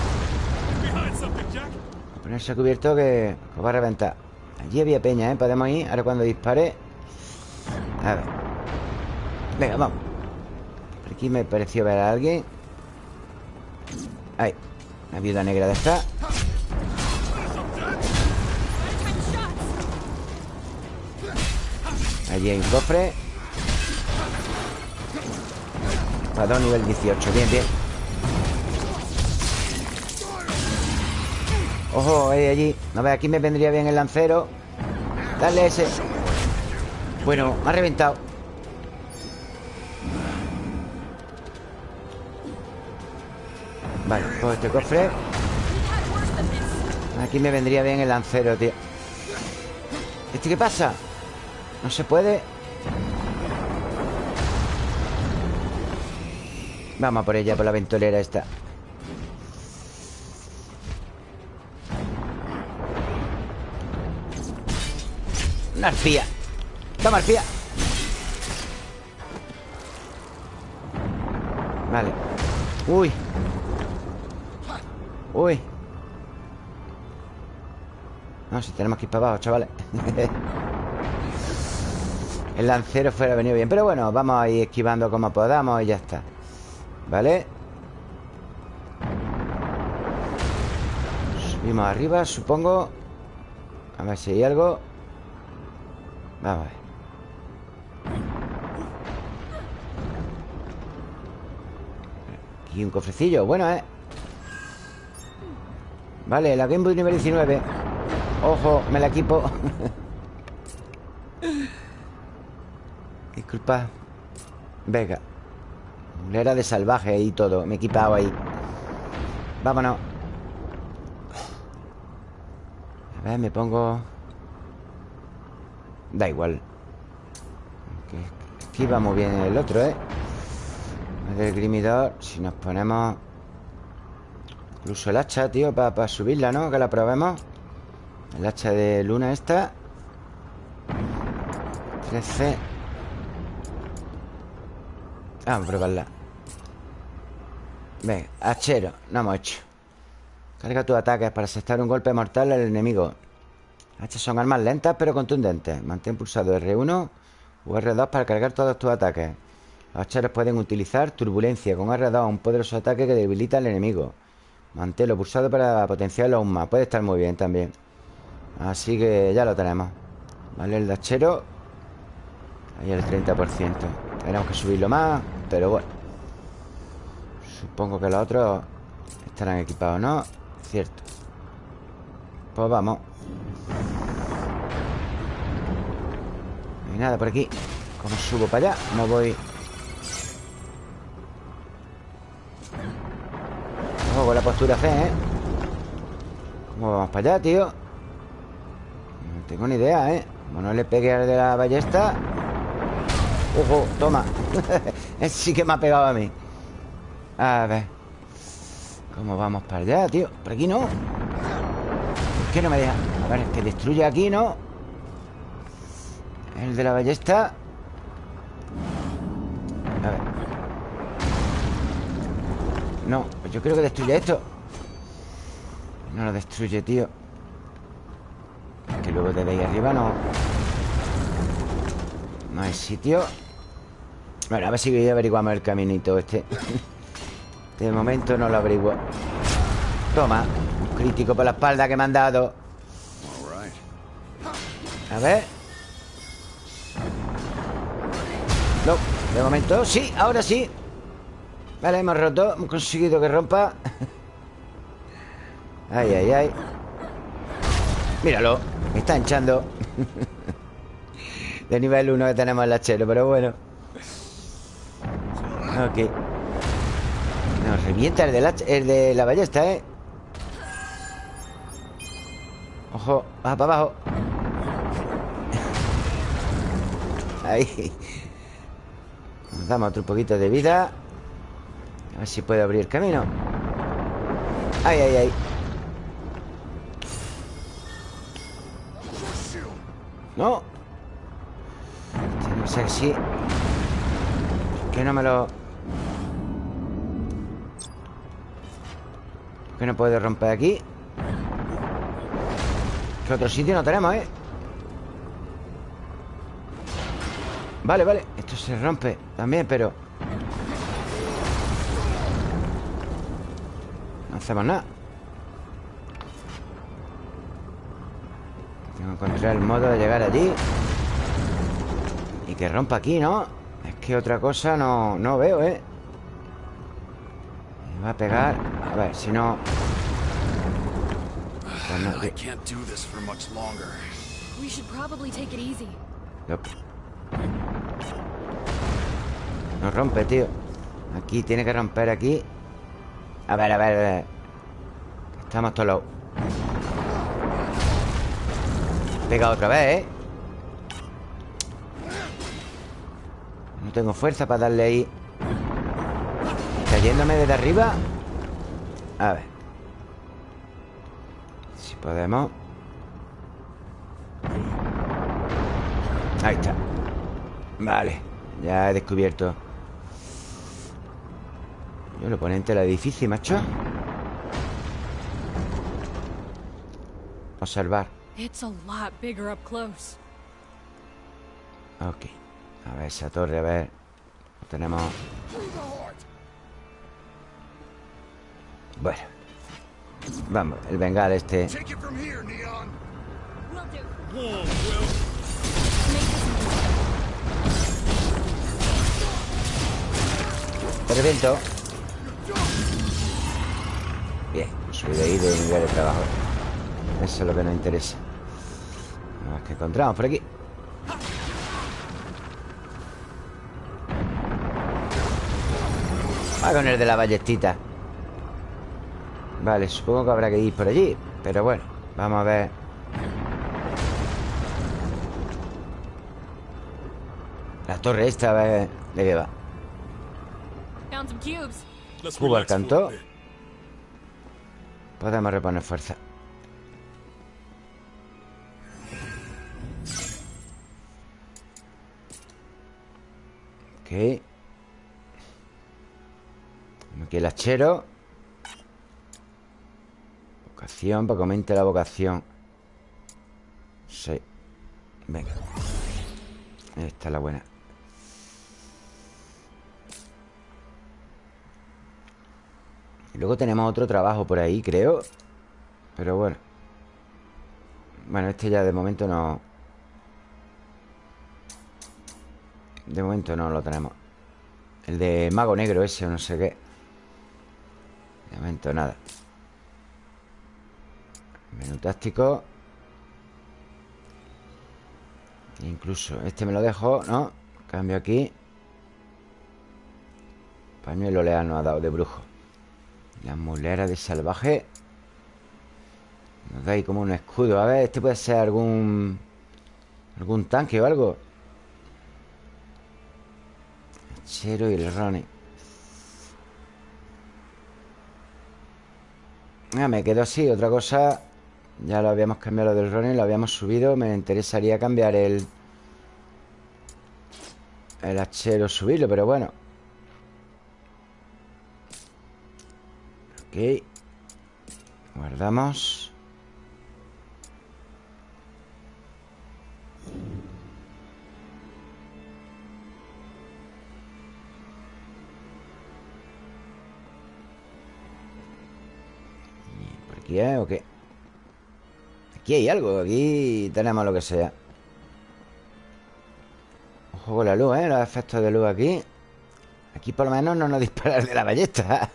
A ponerse a cubierto que va a reventar. Allí había peña, ¿eh? Podemos ir Ahora cuando dispare. A ver. Venga, vamos. Por aquí me pareció ver a alguien Ahí. Una viuda negra de esta Allí hay un cofre. Espadón nivel 18 Bien, bien. Ojo, ahí, allí. No ve, aquí me vendría bien el lancero. Dale ese. Bueno, me ha reventado este cofre. Aquí me vendría bien el lancero, tío. ¿Este qué pasa? No se puede Vamos a por ella, por la ventolera esta. Una arpía. Toma arpía. Vale. Uy Uy. No, si tenemos que ir para abajo, chavales. [LAUGHS] El lancero fuera venido bien Pero bueno, vamos a ir esquivando como podamos Y ya está. ¿Vale? Subimos arriba, supongo. A ver si hay algo. Vamos a ver. Aquí un cofrecillo, bueno, ¿eh? Vale, la Game Boy nivel 19 Ojo, me la equipo. Disculpa. Venga. Era de salvaje y todo Me he equipado ahí. Vámonos. A ver, me pongo. Da igual. Esquiva muy bien el otro, ¿eh? El grimidor Si nos ponemos Incluso el hacha, tío Para subirla, ¿no? Que la probemos. El hacha de luna esta. 13 Vamos a probarla. Venga, hachero No hemos hecho. Carga tus ataques para asestar un golpe mortal al enemigo. Hachas son armas lentas pero contundentes. Mantén pulsado R1 o R2 para cargar todos tus ataques. Los hacheros pueden utilizar turbulencia con R2, un poderoso ataque que debilita al enemigo. Manténlo pulsado para potenciarlo aún más. Puede estar muy bien también. Así que ya lo tenemos. Vale, el hachero. Ahí el 30%. Tenemos que subirlo más, pero bueno. Supongo que los otros estarán equipados, ¿no? Cierto. Pues vamos. No hay nada por aquí. ¿Cómo subo para allá? No voy... Con la postura fe, ¿eh? ¿Cómo vamos para allá, tío? No tengo ni idea, ¿eh? Como no le pegue al de la ballesta Ojo, toma [LAUGHS] sí que me ha pegado a mí A ver ¿Cómo vamos para allá, tío? Por aquí no ¿Por qué no me deja? A ver, es que destruye aquí, ¿no? El de la ballesta A ver No, pues yo creo que destruye esto. No lo destruye, tío. Que luego de ahí arriba no. No hay sitio. Bueno, a ver si averiguamos el caminito este. [LAUGHS] De momento no lo averiguo. Toma Un crítico por la espalda que me han dado. A ver. No, de momento Sí, ahora sí Vale, hemos roto Hemos conseguido que rompa. Ay, ay, ay. Míralo Me está hinchando. De nivel 1 que tenemos el hachero Pero bueno. Ok. Nos revienta el de la, de la ballesta, ¿eh? Ojo, baja para abajo. Ahí. Nos damos otro poquito de vida A ver si puedo abrir camino. Ay, ay, ay. No. Ser así. Que no me lo... Que no puedo romper aquí. Que otro sitio no tenemos, ¿eh? Vale, vale. Esto se rompe también, pero... hacemos nada Tengo que encontrar el modo de llegar allí Y que rompa aquí, ¿no? Es que otra cosa no, no veo, ¿eh? Me va a pegar A ver, si no... Pues no, I can't do this for much longer. We should probably take it easy. Yup. No rompe, tío Aquí, tiene que romper aquí A ver, a ver, a ver. Estamos todos lados Pega otra vez, ¿eh? No tengo fuerza para darle ahí. Cayéndome desde arriba A ver. Si podemos. Ahí está. Vale, ya he descubierto Yo lo oponente la difícil, macho. Observar It's a lot bigger up close. Ok. A ver, esa torre, a ver. Lo tenemos. Bueno. Vamos, el bengal este. Take it Bien, subí de ahí de nivel de trabajo. Eso es lo que nos interesa. A ver qué encontramos por aquí. Va con el de la ballestita Vale, supongo que habrá que ir por allí Pero bueno, vamos a ver. La torre esta, a ver de qué va Cuba relax for a cantó. bit. Podemos reponer fuerza. Ok. Aquí el hachero Vocación, para que aumente la vocación. Sí. Venga. Esta es la buena luego tenemos otro trabajo por ahí, creo. Pero bueno. Bueno, este ya de momento no. De momento no lo tenemos. El de mago negro ese o no sé qué. De momento nada. Menú táctico. Incluso este me lo dejo, ¿no? Cambio aquí. Pañuelo nos ha dado de brujo La mulera de salvaje. Nos da ahí como un escudo. A ver, este puede ser algún Algún tanque o algo Chero y el Ronnie Ah, me quedo así, otra cosa. Ya lo habíamos cambiado del Ronnie Lo habíamos subido. Me interesaría cambiar el El hachero subirlo, pero bueno Ok. Guardamos. ¿Y ¿Por aquí es o qué? Aquí hay algo Aquí tenemos lo que sea. Ojo con la luz, ¿eh? Los efectos de luz aquí. Aquí por lo menos no nos [LAUGHS] disparan de la ballesta.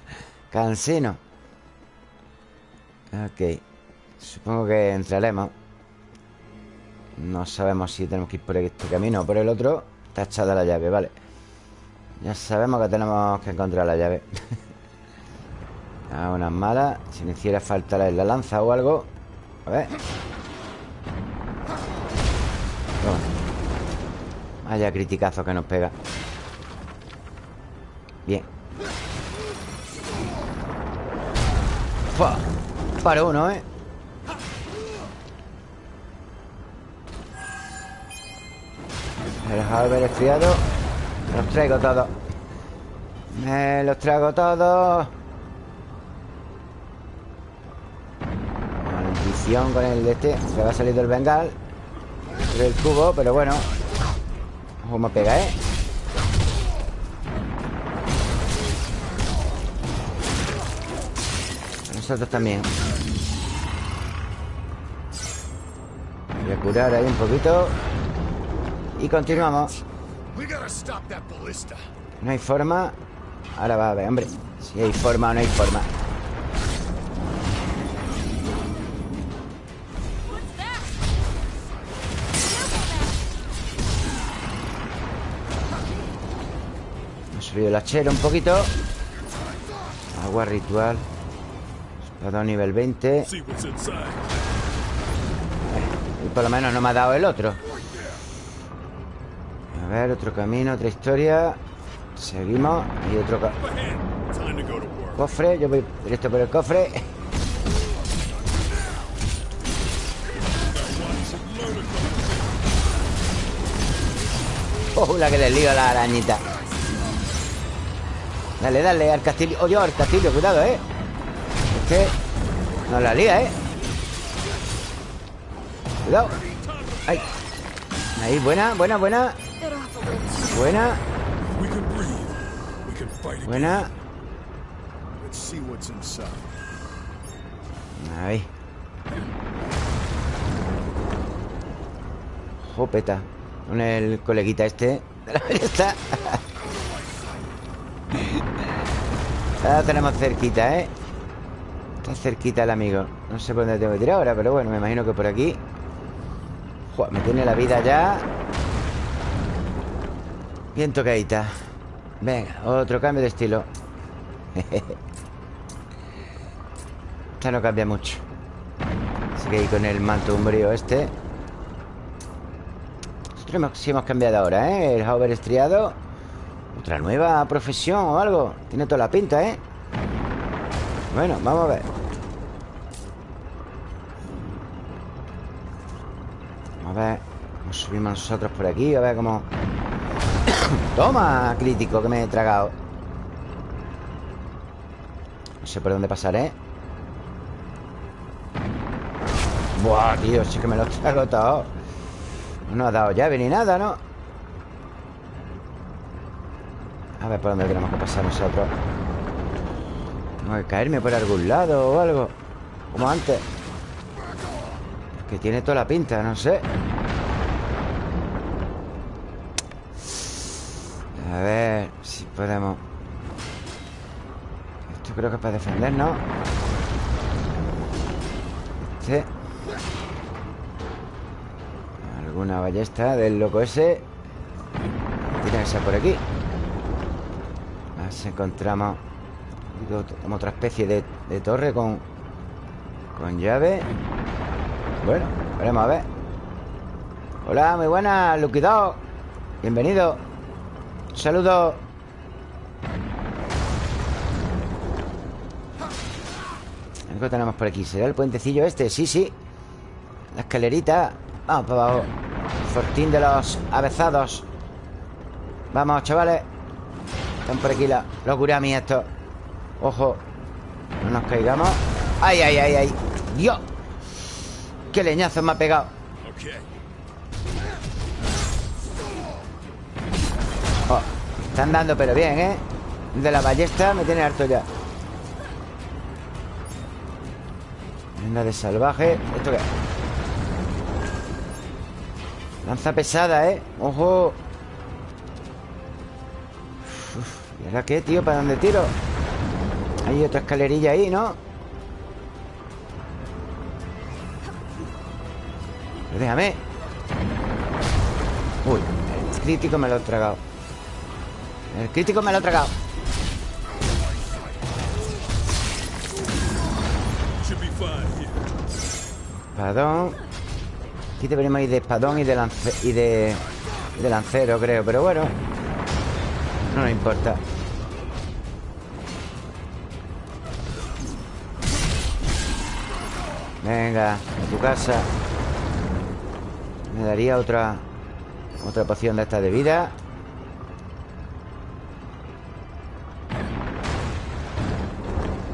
Cansino Ok. Supongo que entraremos No sabemos si tenemos que ir por este camino o por el otro. Está echada la llave, vale. Ya sabemos que tenemos que encontrar la llave. [LAUGHS] A unas malas Si me hiciera falta la, la lanza o algo. A ver. Vaya criticazo que nos pega. Bien. Fua. Para uno, ¿eh? Me los haber esfriado Los traigo todos. Me los traigo todos. Maldición con el de este. Se va a salir del bengal Del cubo, pero bueno. Ojo, me pega, ¿eh? Nosotros también Voy a curar ahí un poquito. Y continuamos. No hay forma. Ahora va a ver, hombre. Si hay forma o no hay forma? Hemos subido el hachero un poquito. Agua ritual. Espadón nivel 20 See what's inside. Y por lo menos no me ha dado el otro. A ver, otro camino, otra historia. Seguimos Y otro cofre Yo voy directo por el cofre. [LAUGHS] Oh, la que le lío a la arañita. Dale, dale, al castillo. Oye, al castillo, cuidado, eh. Es que Nos la lía, eh Cuidado Ahí Ahí, buena, buena, buena. Buena, buena. Ahí Jopeta Con el coleguita este. Ya lo tenemos cerquita, ¿eh? Está cerquita el amigo No sé por dónde tengo que tirar ahora Pero bueno, me imagino que por aquí Me tiene la vida ya. Bien tocadita. Venga, otro cambio de estilo. [LAUGHS] Esta no cambia mucho. Así que ahí con el manto umbrío este. Nosotros sí hemos cambiado ahora, ¿eh? El hover estriado. Otra nueva profesión o algo. Tiene toda la pinta, ¿eh? Bueno, vamos a ver Vamos a ver subimos nosotros por aquí A ver cómo... [COUGHS] Toma, crítico, que me he tragado No sé por dónde pasar, ¿eh? Buah, tío, sí que me lo trago todo No ha dado llave ni nada, ¿no? A ver por dónde tenemos que pasar nosotros Tengo que caerme por algún lado o algo Como antes Que tiene toda la pinta, no sé. A ver si podemos. Esto creo que es para defendernos. Este. Alguna ballesta del loco ese. Tiene que ser por aquí. Si encontramos. Como otra especie de, de torre con Con llave Bueno, veremos a ver. Hola, muy buenas, Luquidado Bienvenido. Un saludo. Algo tenemos por aquí. ¿Será el puentecillo este? Sí, sí. La escalerita. Vamos para abajo. Fortín de los avezados. Vamos, chavales. Están por aquí la, los gurami estos Ojo No nos caigamos. ¡Ay, ay, ay, ay! ¡Dios! ¡Qué leñazo me ha pegado! Oh, están dando pero bien, ¿eh? De la ballesta me tiene harto ya Venga de salvaje ¿Esto qué? Lanza pesada, ¿eh? ¡Ojo! Uf, ¿Y ahora qué, tío? ¿Para dónde tiro? Hay otra escalerilla ahí, ¿no? Déjame. Uy, el crítico me lo he tragado. El crítico me lo he tragado. Espadón. Aquí deberíamos ir de espadón y de, lance y de, de lancero, creo Pero bueno. No nos importa. Venga, a tu casa Me daría otra Otra poción de esta de vida.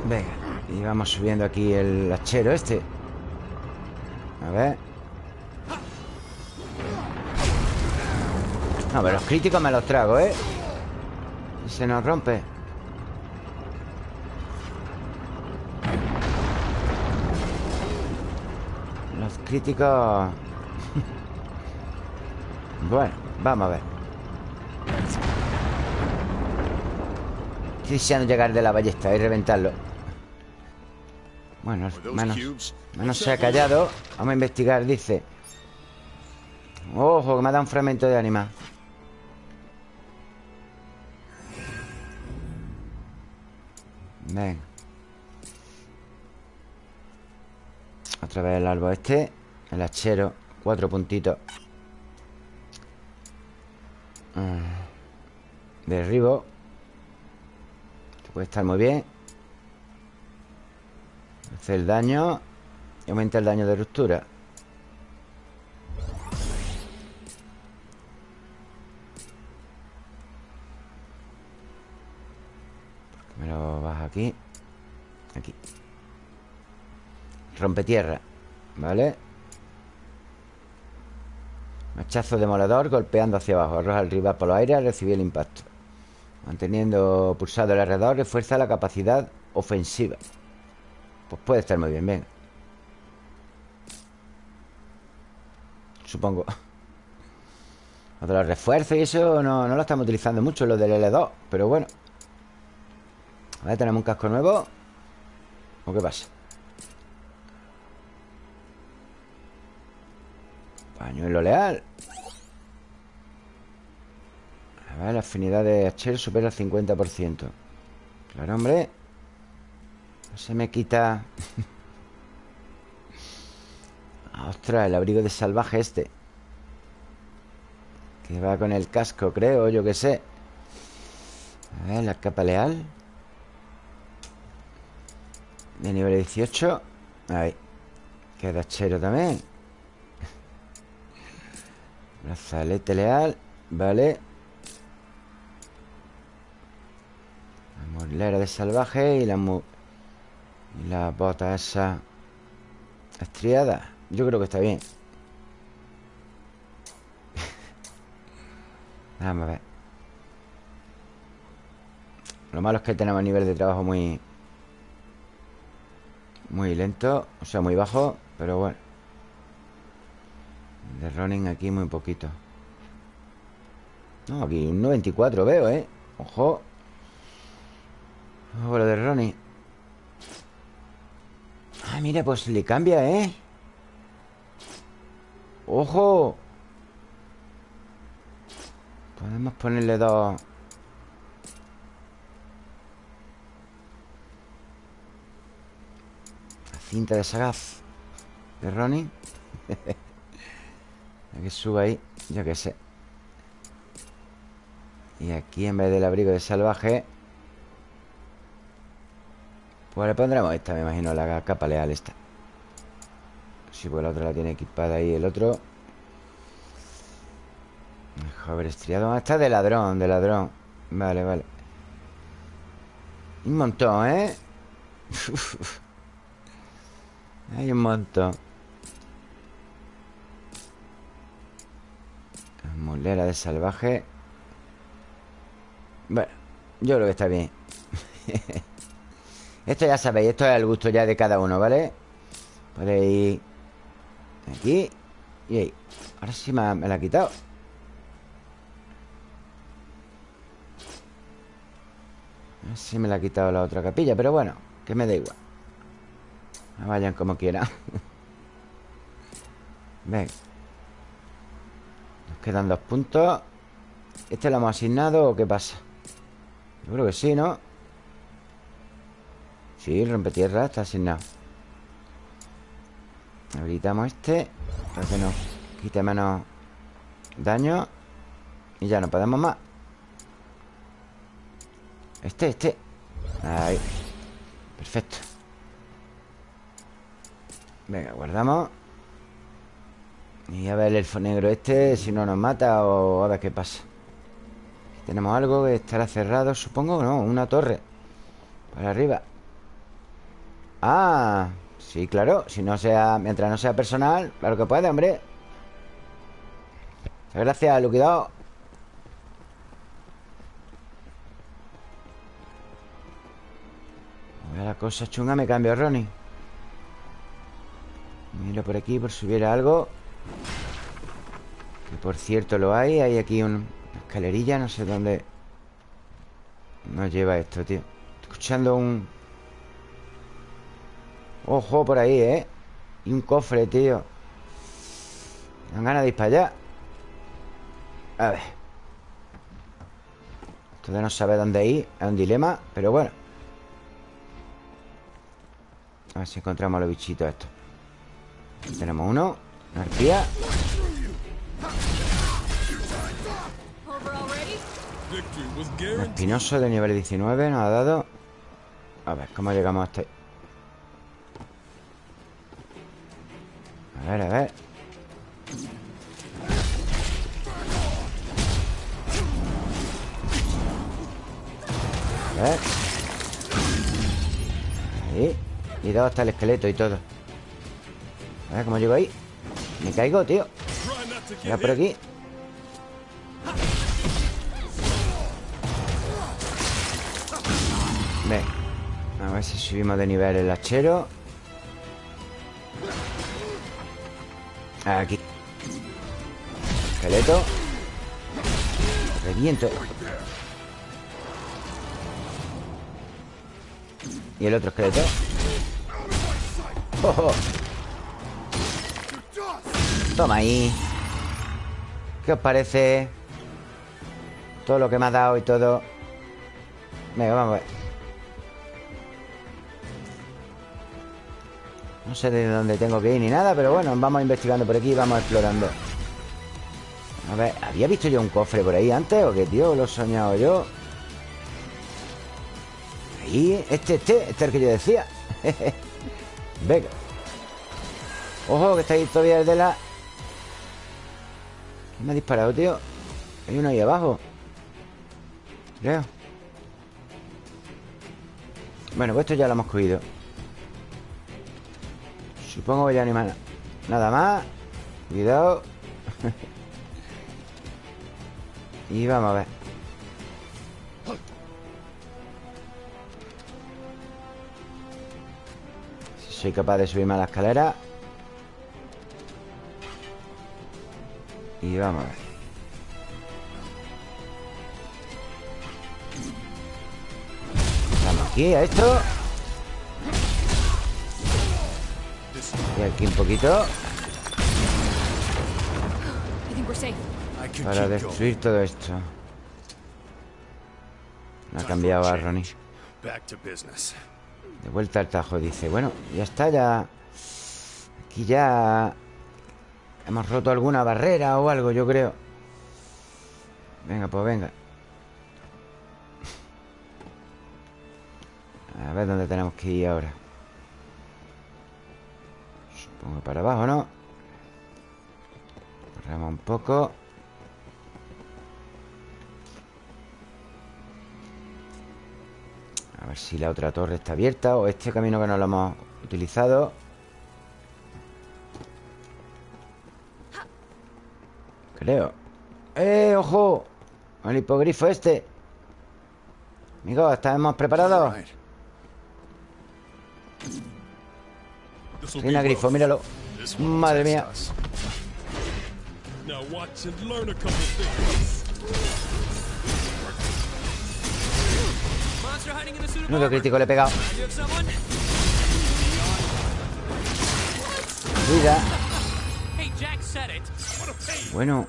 Venga Y vamos subiendo aquí el hachero este. A ver. No, pero los críticos me los trago, ¿eh? Y se nos rompe. Los críticos... bueno, vamos a ver. Estoy deseando llegar de la ballesta y reventarlo. Bueno, cubes? menos se ha callado. Vamos a investigar, dice. Ojo, que me ha dado un fragmento de ánima. Ven. Otra vez el árbol este El hachero Cuatro puntitos. Derribo. Esto puede estar muy bien. Hace el daño Y aumenta el daño de ruptura. Me lo baja aquí. Aquí. Rompe tierra ¿Vale? Machazo demoledor golpeando hacia abajo. Arroja al rival por los aires al el impacto. Manteniendo pulsado el alrededor Refuerza la capacidad ofensiva. Pues puede estar muy bien, venga. Supongo. Lo de los refuerzos y eso no, no lo estamos utilizando mucho Lo del L2 Pero bueno. A ver, tenemos un casco nuevo. ¿O qué pasa? Pañuelo leal. A ver, la afinidad de Hachel supera el 50% Claro, hombre. No se me quita. [LAUGHS] Ostras, el abrigo de salvaje este. Que va con el casco, creo, yo que sé. A ver, la capa leal. De nivel 18 Ahí. Queda hachero también Brazalete leal Vale. La morlera de salvaje Y la Y la bota esa Estriada. Yo creo que está bien. [LAUGHS] Vamos a ver. Lo malo es que tenemos nivel de trabajo muy... Muy lento O sea, muy bajo Pero bueno De running aquí muy poquito No, aquí un 94 veo, ¿eh? Ojo Ojo lo de running Ah, mira, pues le cambia, ¿eh? ¡Ojo! Podemos ponerle dos La cinta de sagaz De Ronnie [LAUGHS] que suba ahí Yo qué sé. Y aquí en vez del abrigo de salvaje Pues le pondremos esta, me imagino La capa leal esta. Sí, pues la otra la tiene equipada ahí El otro. Joder, estriado. Ah, Está de ladrón, de ladrón. Vale, vale. Un montón, ¿eh? [LAUGHS] Hay un montón Mulera de salvaje. Bueno, yo creo que está bien. [LAUGHS] Esto ya sabéis, esto es al gusto ya de cada uno, ¿vale? Podéis Aquí y ahí. Ahora sí me, me la ha quitado. Si me la ha quitado la otra capilla Pero bueno, que me da igual. Vayan como quieran. [LAUGHS] Ven Nos quedan dos puntos ¿Este lo hemos asignado o qué pasa? Yo creo que sí, ¿no? Sí, el rompetierra está asignado. Habilitamos este Para que nos quite menos daño. Y ya no podemos más. Este, este. Ahí. Perfecto. Venga, guardamos Y a ver el elfo negro este Si no nos mata o a ver qué pasa. Tenemos algo que estará cerrado Supongo, ¿no? Una torre. Para arriba. Ah, sí, claro. Si no sea, mientras no sea personal Claro que puede, hombre. Gracias, Luquidado la cosa chunga me cambio, Ronnie. Miro por aquí por si hubiera algo Que por cierto lo hay. Hay aquí una escalerilla No sé dónde Nos lleva esto, tío. Estoy escuchando un... Ojo por ahí, ¿eh? Y un cofre, tío. Dan ganas de ir para allá. A ver. Esto no saber dónde ir Es un dilema Pero bueno. A ver si encontramos los bichitos estos. Tenemos uno arpía espinoso de nivel 19 Nos ha dado. A ver, ¿cómo llegamos hasta ahí? A ver, a ver. A ver. Ahí. Y dado hasta el esqueleto y todo. A ver cómo llego ahí Me caigo, tío. Mira por aquí. Ven A ver si subimos de nivel el hachero. Aquí. Esqueleto. Reviento. Y el otro esqueleto Toma ahí ¿Qué os parece? Todo lo que me ha dado y todo Venga, vamos a ver No sé de dónde tengo que ir ni nada Pero bueno, vamos investigando por aquí Vamos explorando A ver, ¿había visto yo un cofre por ahí antes? ¿O qué, tío? ¿Lo he soñado yo? Ahí, este, este Este es el que yo decía [LAUGHS] Venga Ojo, que está ahí todavía el de la me ha disparado, tío? Hay uno ahí abajo. Creo. Bueno, pues esto ya lo hemos cogido. Supongo que ya no hay Nada más. Cuidado. [LAUGHS] Y vamos a ver. Si soy capaz de subirme a la escalera. Y vamos. A ver Vamos aquí a esto. Y aquí un poquito. Para destruir todo esto. No ha cambiado a Ronnie. De vuelta al tajo, dice. Bueno, ya está, ya. Aquí ya Hemos roto alguna barrera o algo, yo creo. Venga, pues venga. A ver dónde tenemos que ir ahora. Supongo para abajo, ¿no? Corremos un poco. A ver si la otra torre está abierta O este camino que no lo hemos utilizado Creo ¡Eh, ojo! El hipogrifo este. Amigos, ¿estamos preparados? Reina grifo, míralo. Madre mía. Nudo crítico le he pegado. You Bueno,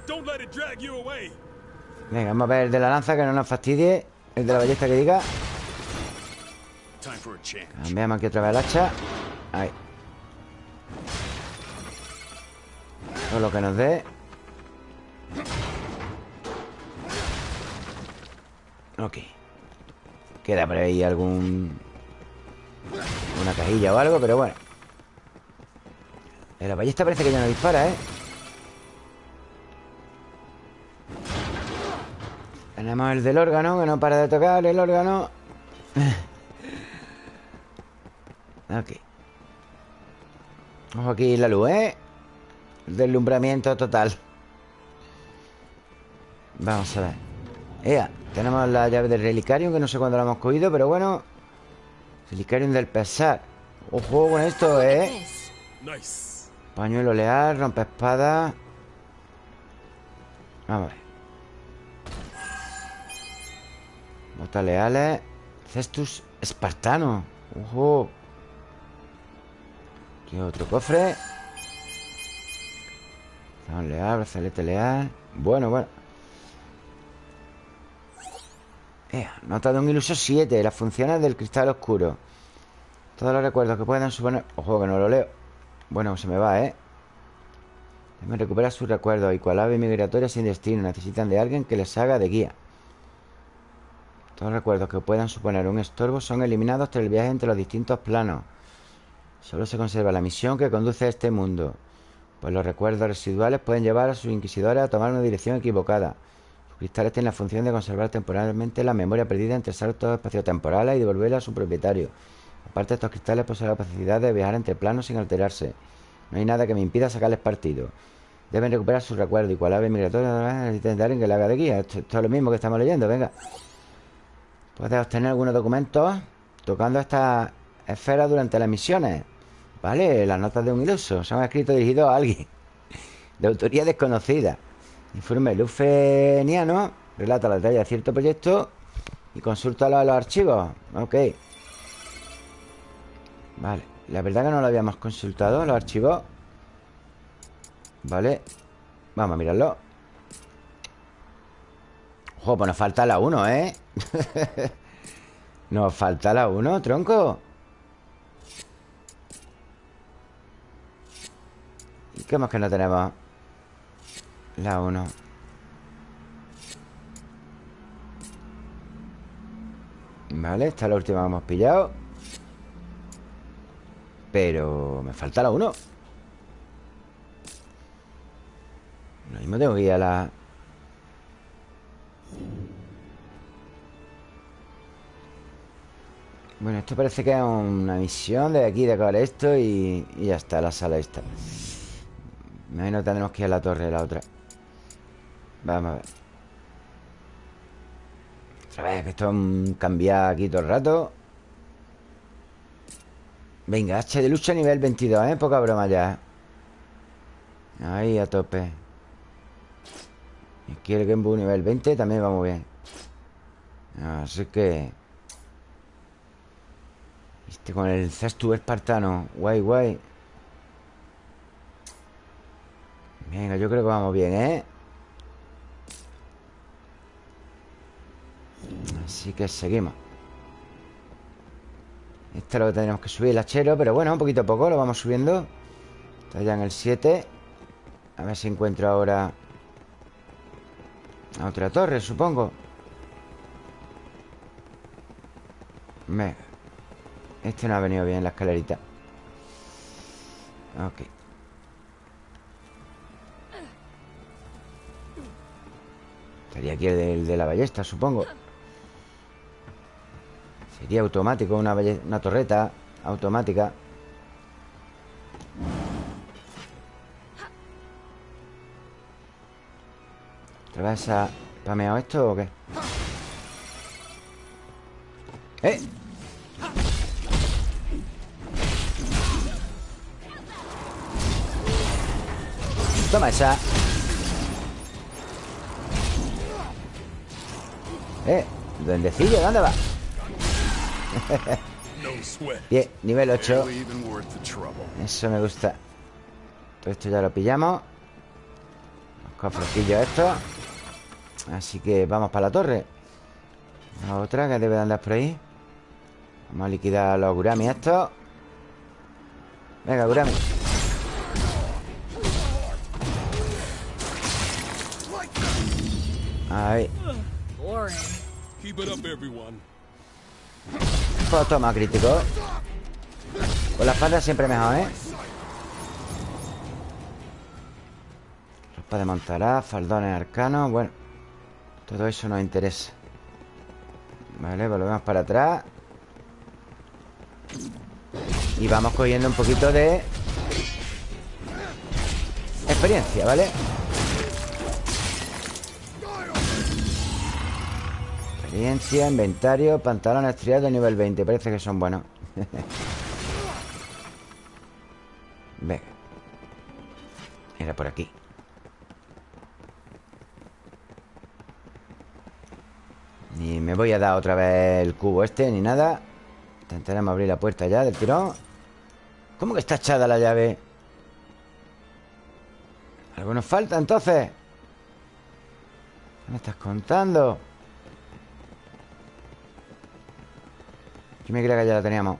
venga, vamos a ver el de la lanza Que no nos fastidie. El de la ballesta que diga. Cambiamos aquí otra vez el hacha. Ahí. Todo lo que nos dé. Ok. Queda por ahí algún Una cajilla o algo, pero bueno. La ballesta parece que ya no dispara, ¿eh? Tenemos el del órgano Que no para de tocar el órgano. [LAUGHS] Ok. Ojo aquí la luz, ¿eh? Deslumbramiento total. Vamos a ver. Ea, tenemos la llave del relicarium Que no sé cuándo la hemos cogido, pero bueno. Relicarium del pesar. Ojo con esto, ¿eh? Pañuelo leal, rompe espada Vamos a ver Botas leales Cestus espartano. Ojo. Aquí otro cofre Zón leal, brazalete leal. Bueno, bueno. Ea, nota de un iluso 7 Las funciones del cristal oscuro. Todos los recuerdos que puedan suponer Ojo que no lo leo. Bueno, se me va, ¿eh? Deben recuperar sus recuerdos Y cual ave migratoria sin destino. Necesitan de alguien que les haga de guía Todos los recuerdos que puedan suponer un estorbo Son eliminados tras el viaje entre los distintos planos Solo se conserva la misión que conduce a este mundo Pues los recuerdos residuales pueden llevar a sus inquisidores a tomar una dirección equivocada Sus cristales tienen la función de conservar temporalmente la memoria perdida entre saltos espaciotemporales y devolverla a su propietario Aparte, estos cristales poseen la capacidad de viajar entre planos sin alterarse. No hay nada que me impida sacarles partido. Deben recuperar sus recuerdos y cual ave migratoria alguien que le haga de guía. Esto es lo mismo que estamos leyendo, venga. Puedes obtener algunos documentos tocando estas esferas durante las misiones. Vale, las notas de un iluso. Son escritos dirigidos a alguien. [LAUGHS] De autoría desconocida. Informe lufeniano. Relata la detalle de cierto proyecto. Y consulta los archivos. Ok. Vale, la verdad que no lo habíamos consultado Los archivos Vale Vamos a mirarlo Ojo, pues nos falta la 1, ¿eh? [LAUGHS] nos falta la 1, tronco ¿Y qué más que no tenemos? La 1 Vale, esta es la última que hemos pillado Pero me falta la 1 Lo mismo tengo que ir a la... Bueno, esto parece que es una misión de aquí, de acabar esto y, y ya está, la sala esta. Me imagino que tendremos que ir a la torre, la otra. Vamos a ver. Otra vez, que esto es cambiar aquí todo el rato. Venga, H de lucha nivel 22, ¿eh? Poca broma ya Ahí a tope aquí el Genbu nivel 20 también va muy bien Así que Este con el cestu espartano. Guay, guay. Venga, yo creo que vamos bien, ¿eh? Así que seguimos. Este es lo que tenemos que subir, el hachero Pero bueno, un poquito a poco lo vamos subiendo. Está ya en el 7 A ver si encuentro ahora otra torre, supongo. Venga Este no ha venido bien la escalerita Ok Estaría aquí el de, la ballesta, supongo Sería automático Una, torreta automática ¿Otra vez pameado esto o qué? ¡Eh! Toma esa. Eh, duendecillo, ¿dónde va? Bien, nivel 8 Barely even worth the trouble. Eso me gusta. Todo esto ya lo pillamos. Los cofrecillos estos Así que vamos para la torre. La otra que debe de andar por ahí. Vamos a liquidar los Gurami estos. Venga, Gurami Ahí. Pues toma, crítico Con la espada siempre mejor, ¿eh? Ropa de montaraz, faldones arcanos Bueno, todo eso nos interesa Vale, volvemos para atrás Y vamos cogiendo un poquito de Experiencia, ¿vale? Experiencia, inventario, pantalones triados nivel 20 Parece que son buenos [LAUGHS] Venga Era por aquí Ni me voy a dar otra vez el cubo este Ni nada Intentaremos abrir la puerta ya del tirón ¿Cómo que está echada la llave? ¿Algo nos falta entonces? ¿Qué me estás contando? Yo me creía que ya la teníamos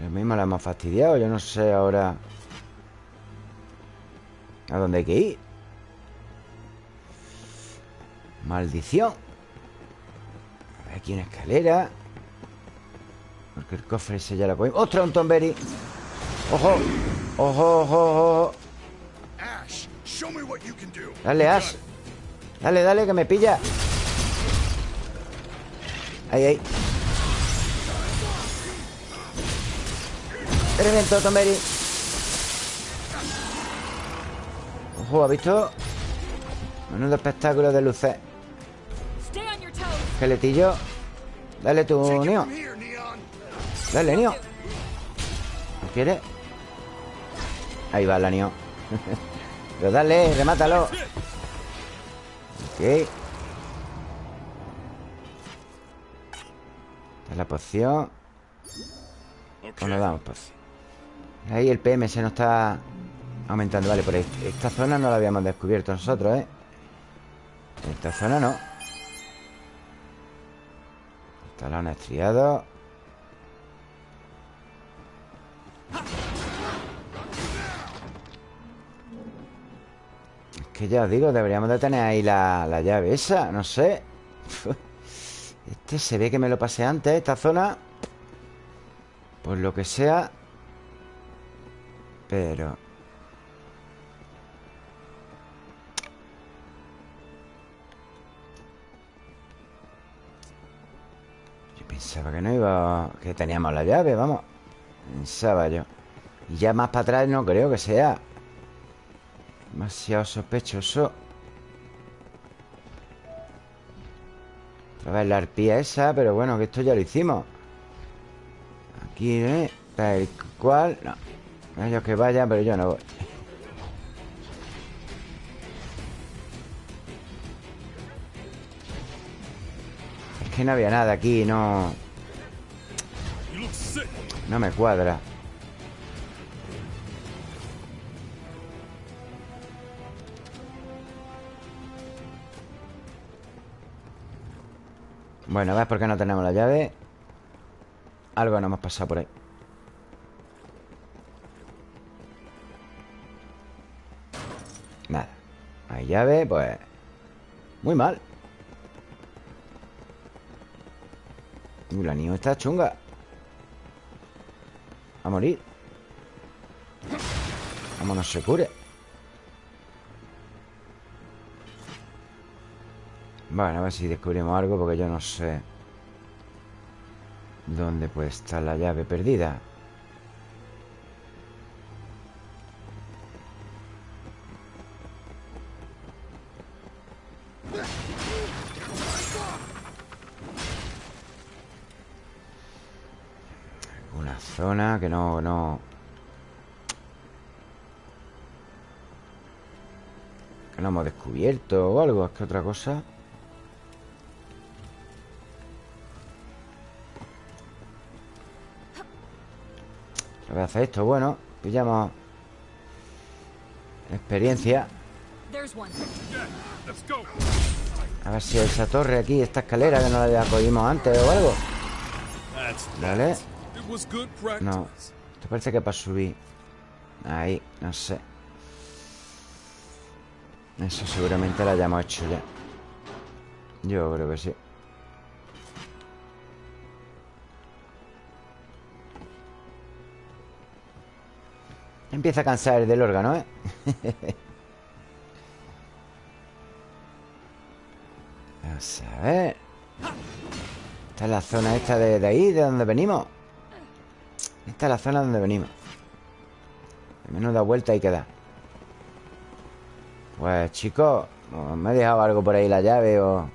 Lo mismo la hemos fastidiado Yo no sé ahora ¿A dónde hay que ir? Maldición A ver, Aquí una escalera Porque el cofre ese ya lo cogimos ¡Ostras, un Tomberry! ¡Ojo! ¡Ojo, ojo, ojo! Dale, Ash Dale, dale, que me pilla Ahí, ahí. Reventó, Tomberry. Ojo, ¿has visto? Menudo espectáculo de luces. Esqueletillo Dale tu Neon. Dale, Nio ¿No quiere? Ahí va la Nio [LAUGHS] Pero dale, remátalo. Ok la poción. Pues nos damos poción Ahí el PM se nos está aumentando Vale, por ahí Esta zona no la habíamos descubierto nosotros, ¿eh? Esta zona no. Talones estriados. Es que ya os digo, deberíamos de tener ahí la, la llave esa, no sé [LAUGHS] Este se ve que me lo pasé antes, esta zona. Por lo que sea. Pero... Yo pensaba que no iba... Que teníamos la llave, vamos. Pensaba yo. Y ya más para atrás no creo que sea Demasiado sospechoso Otra vez la arpía esa Pero bueno, que esto ya lo hicimos. Aquí, ¿eh? Tal cual No. Ellos que vayan, pero yo no voy. Es que no había nada aquí, no... No me cuadra Bueno, ¿ves por qué no tenemos la llave? Algo nos hemos pasado por ahí. Nada. Hay llave, pues Muy mal. Uh, la niña está chunga. A morir. Vámonos, se cure Bueno, a ver si descubrimos algo Porque yo no sé ¿Dónde puede estar la llave perdida? Una zona que no, no... Que no hemos descubierto o algo Es que otra cosa... A hacer esto, bueno Pillamos Experiencia. A ver si esa torre aquí, esta escalera Que no la cogimos antes o algo. Vale. No Esto parece que para subir. Ahí, no sé. Eso seguramente lo hayamos hecho ya. Yo creo que sí Empieza a cansar del órgano, ¿eh? [LAUGHS] Vamos a ver. Esta es la zona esta de, de ahí, de donde venimos. Esta es la zona donde venimos. Menuda vuelta hay que dar. Pues chicos ¿o Me he dejado algo por ahí la llave o...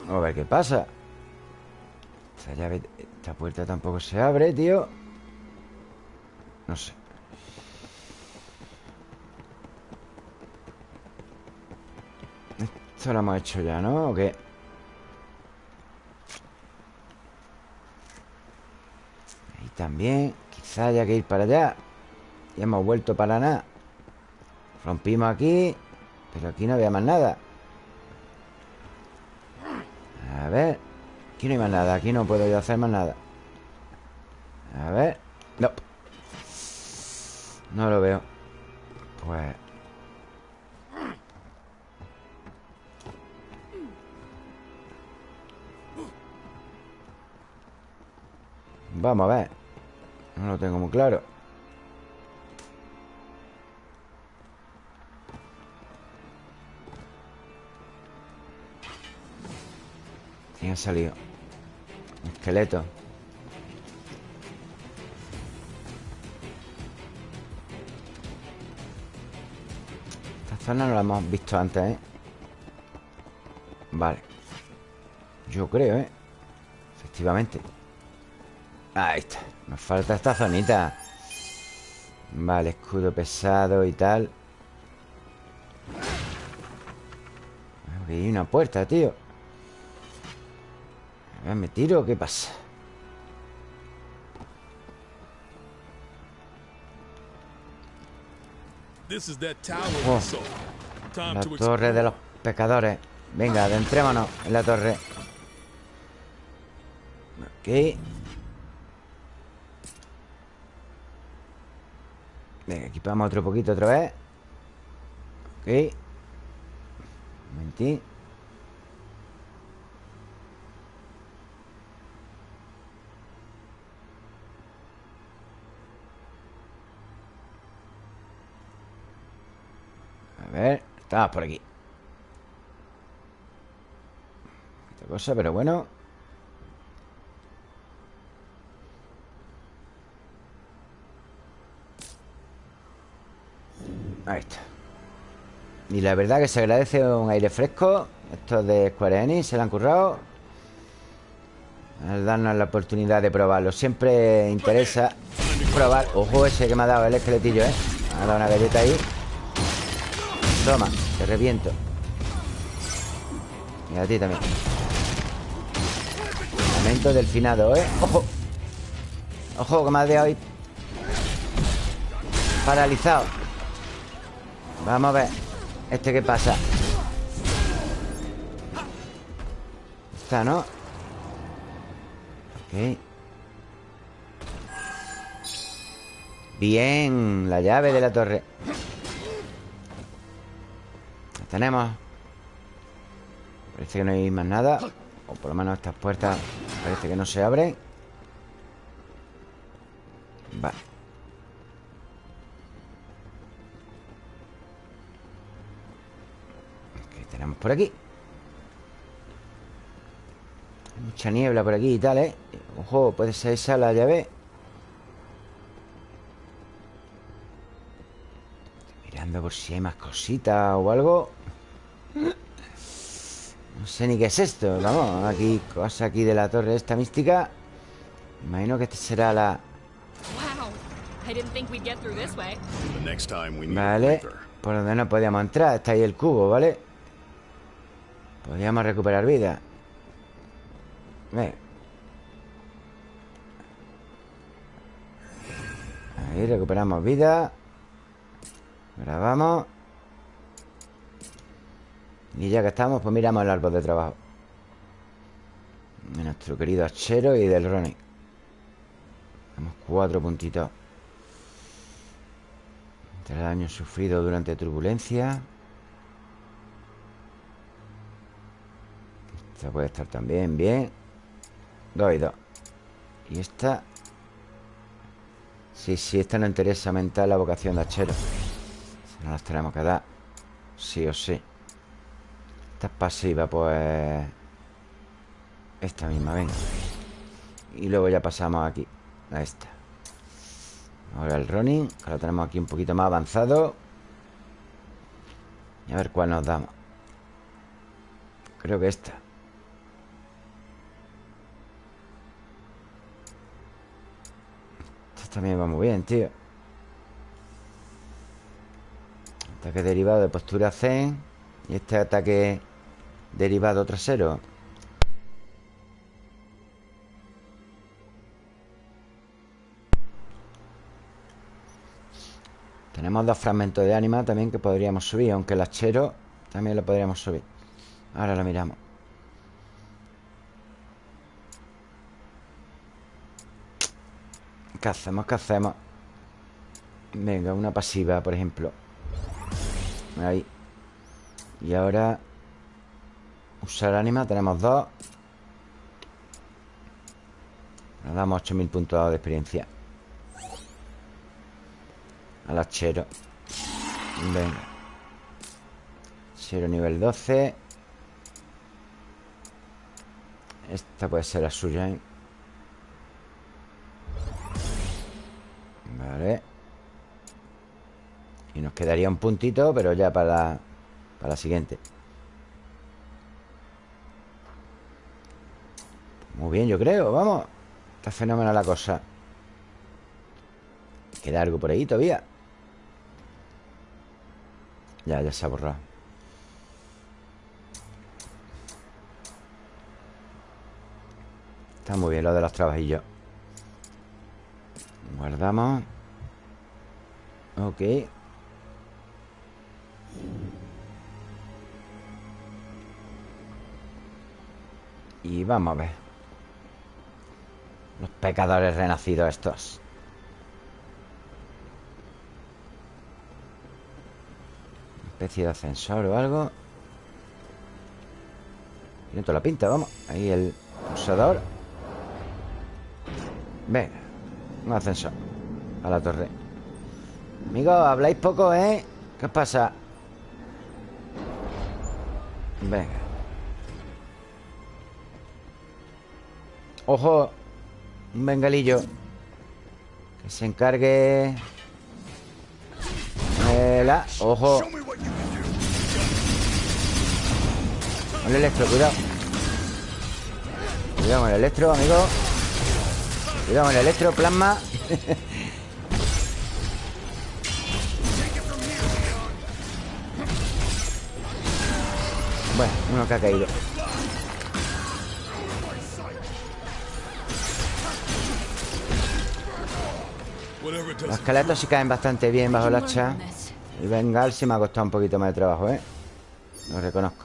Vamos a ver qué pasa Esta puerta tampoco se abre, tío. No sé. Esto lo hemos hecho ya, ¿no? ¿O qué? Ahí también. Quizá haya que ir para allá. Ya hemos vuelto para nada. Rompimos aquí Pero aquí no había más nada. A ver Aquí no hay más nada Aquí no puedo yo hacer más nada. A ver No. No lo veo. Pues. Vamos a ver. No lo tengo muy claro. ¿Quién ha salido? Esqueleto. Esta zona no la hemos visto antes, ¿eh? Vale. Yo creo, ¿eh? Efectivamente. Ahí está. Nos falta esta zonita. Vale, escudo pesado y tal. Aquí hay una puerta, tío ¿Me tiro o qué pasa? This is that tower Oh. La to torre de los pecadores. Venga, adentrémonos en la torre. Ok Venga, equipamos otro poquito otra vez. Ok Un momentín ver, estamos por aquí. Esta cosa, pero bueno. Ahí está. Y la verdad que se agradece un aire fresco. Estos de Square Enix se la han currado. Al darnos la oportunidad de probarlo. Siempre interesa probar. Ojo ese que me ha dado el esqueletillo, ¿eh? Me ha dado una galleta ahí Toma, te reviento Y a ti también Momento del finado, ¿eh? ¡Ojo! ¡Ojo, que me ha dejado ahí Paralizado Vamos a ver ¿Este qué pasa? Está, ¿no? Ok Bien La llave de la torre tenemos. Parece que no hay más nada. O por lo menos estas puertas Parece que no se abren. Vale. ¿Qué tenemos por aquí? Hay mucha niebla por aquí y tal, ¿eh? Ojo, puede ser esa la llave. Estoy mirando por si hay más cositas o algo No sé ni qué es esto Vamos, aquí, cosa aquí de la torre esta mística Imagino que esta será la... Wow. I didn't think we'd get through this way. The next time we meet Vale. Por donde no podíamos entrar Está ahí el cubo, ¿vale? Podríamos recuperar vida Ve. Ahí recuperamos vida Grabamos Y ya que estamos Pues miramos el árbol de trabajo De nuestro querido Achero y del Ronnie Tenemos cuatro puntitos el daño sufrido durante turbulencia. Esta puede estar también bien. Dos y dos. Y esta... Sí, sí, esta no interesa aumentar la vocación de hachero. No las tenemos que dar. Sí o sí. Esta es pasiva, pues... Esta misma, venga. Y luego ya pasamos aquí. A esta. Ahora el running lo tenemos aquí un poquito más avanzado Y a ver cuál nos damos Creo que esta Esta también va muy bien, tío Ataque derivado de postura zen Y este ataque derivado trasero Tenemos dos fragmentos de ánima también que podríamos subir Aunque el hachero también lo podríamos subir. Ahora lo miramos. ¿Qué hacemos? ¿Qué hacemos? Venga, una pasiva, por ejemplo. Ahí. Y ahora Usar ánima, tenemos dos. Nos damos 8000 puntos de experiencia. Al hachero. Venga. Hachero nivel 12 Esta puede ser la suya, ¿eh? Vale. Y nos quedaría un puntito Pero ya para, para la siguiente Muy bien, yo creo, vamos. Está fenomenal la cosa. Queda algo por ahí todavía. Ya, ya se ha borrado. Está muy bien lo de los trabajillos. Guardamos. Ok. Y vamos a ver Los pecadores renacidos estos. Especie de ascensor o algo. Tiene toda la pinta, vamos. Ahí el pulsador. Venga Un ascensor. A la torre. Amigos, habláis poco, ¿eh? ¿Qué pasa? Venga. Ojo Un bengalillo. Que se encargue la... Ojo. Con el electro, cuidado. Cuidado con el electro, amigo. Cuidado con el electro, plasma. [LAUGHS] Bueno, uno que ha caído Los esqueletos sí caen bastante bien bajo el hacha Y Bengal sí me ha costado un poquito más de trabajo, ¿eh? Lo reconozco.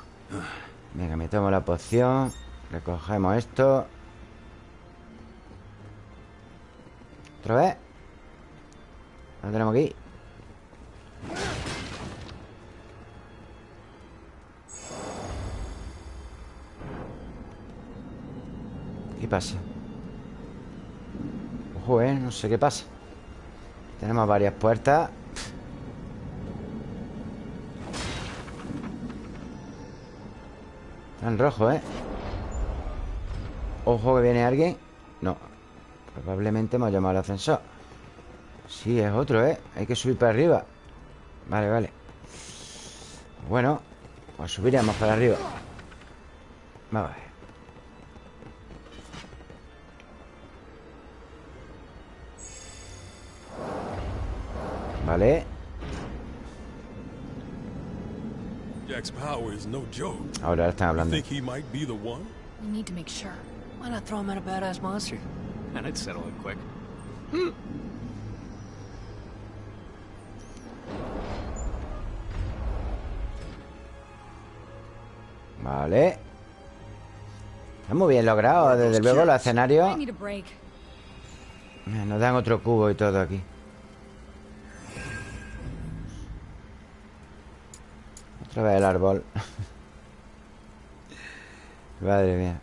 Venga, me tomo la poción. Recogemos esto. ¿Otra vez? Lo tenemos aquí ¿Qué pasa? Ojo, eh, no sé qué pasa Tenemos varias puertas. Está en rojo, eh Ojo que viene alguien. No. Probablemente hemos llamado al ascensor. Sí, es otro, eh Hay que subir para arriba. Vale, vale. Bueno Pues subiremos para arriba. Vamos a ver Vale Jack's power is no joke. Ahora están hablando Think he might be the one? We need to make sure. Why not throw him at a badass monster? And I'd settle it quick. Vale Está muy bien logrado Desde luego los I escenarios need a break. Nos dan otro cubo y todo aquí Otra vez el árbol. Madre mía.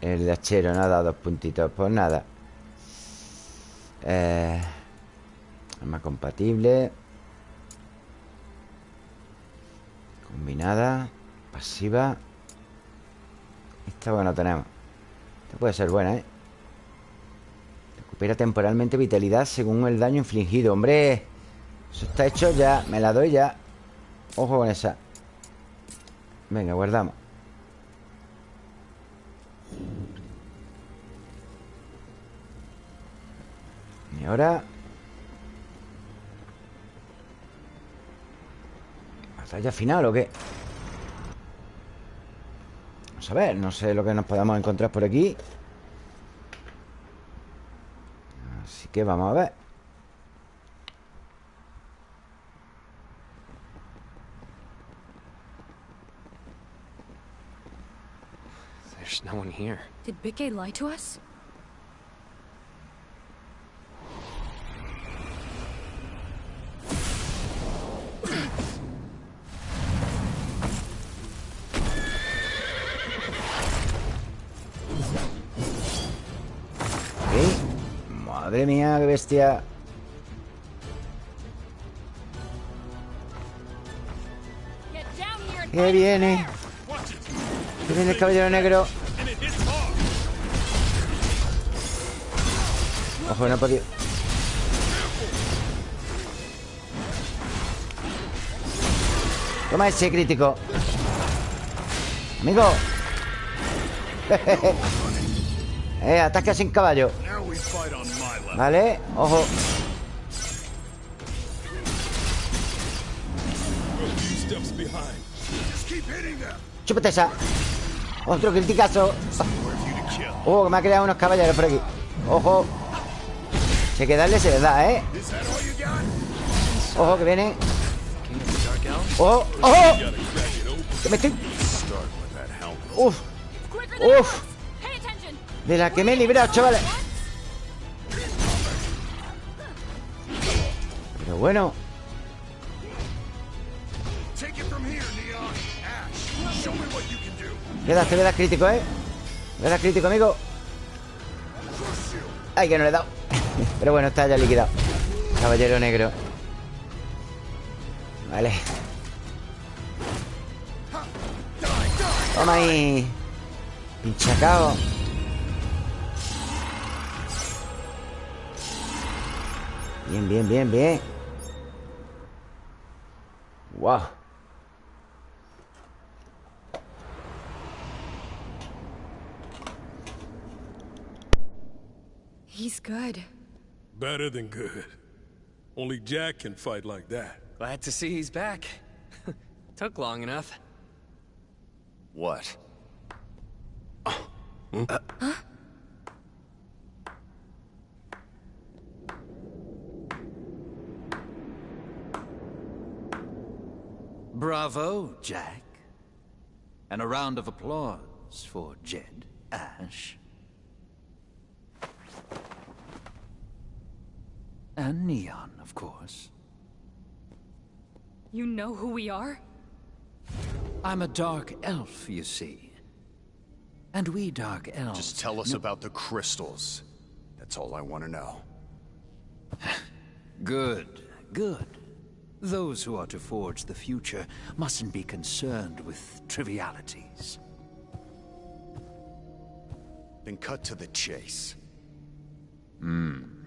El hachero no ha dado dos puntitos. Pues nada. Eh, Arma compatible. Combinada. Pasiva. Esta bueno tenemos. Esta puede ser buena, ¿eh? Recupera temporalmente vitalidad según el daño infligido. ¡Hombre! Eso está hecho ya. Me la doy ya Ojo con esa. Venga, guardamos. Y ahora ¿Batalla final o qué? Vamos a ver, no sé lo que nos podamos encontrar por aquí. Así que vamos a ver There's no one here. Did Bikke lie to us? ¿Qué? Madre mía, qué bestia ¿Qué viene? ¿Qué viene el caballero negro? No he podido Toma ese crítico. Amigo. [LAUGHS] Eh, ataque sin caballo. Vale, ojo. Chúpate esa. Otro criticazo. [LAUGHS] Que me ha creado unos caballeros por aquí. Ojo Hay que darle, se le da, ¿eh? Ojo, que viene? Ojo, ojo. Que me estoy... Uf, Uf. de la que me he librado, chavales Pero bueno. Le das, te das crítico, ¿eh? Le crítico, amigo Ay, que no le he dado pero bueno, está ya liquidado. Caballero negro. Vale. Toma ahí. Pinchacao Bien, bien, bien, bien. Wow He's good. Better than good. Only Jack can fight like that. Glad to see he's back. [LAUGHS] Took long enough. What? Bravo, Jack. And a round of applause for Jed Ash. And Neon, of course. You know who we are? I'm a dark elf, you see. And we dark elves... Just tell us about the crystals. That's all I want to know. [LAUGHS] Good, good. Those who are to forge the future mustn't be concerned with trivialities. Then cut to the chase. Hmm.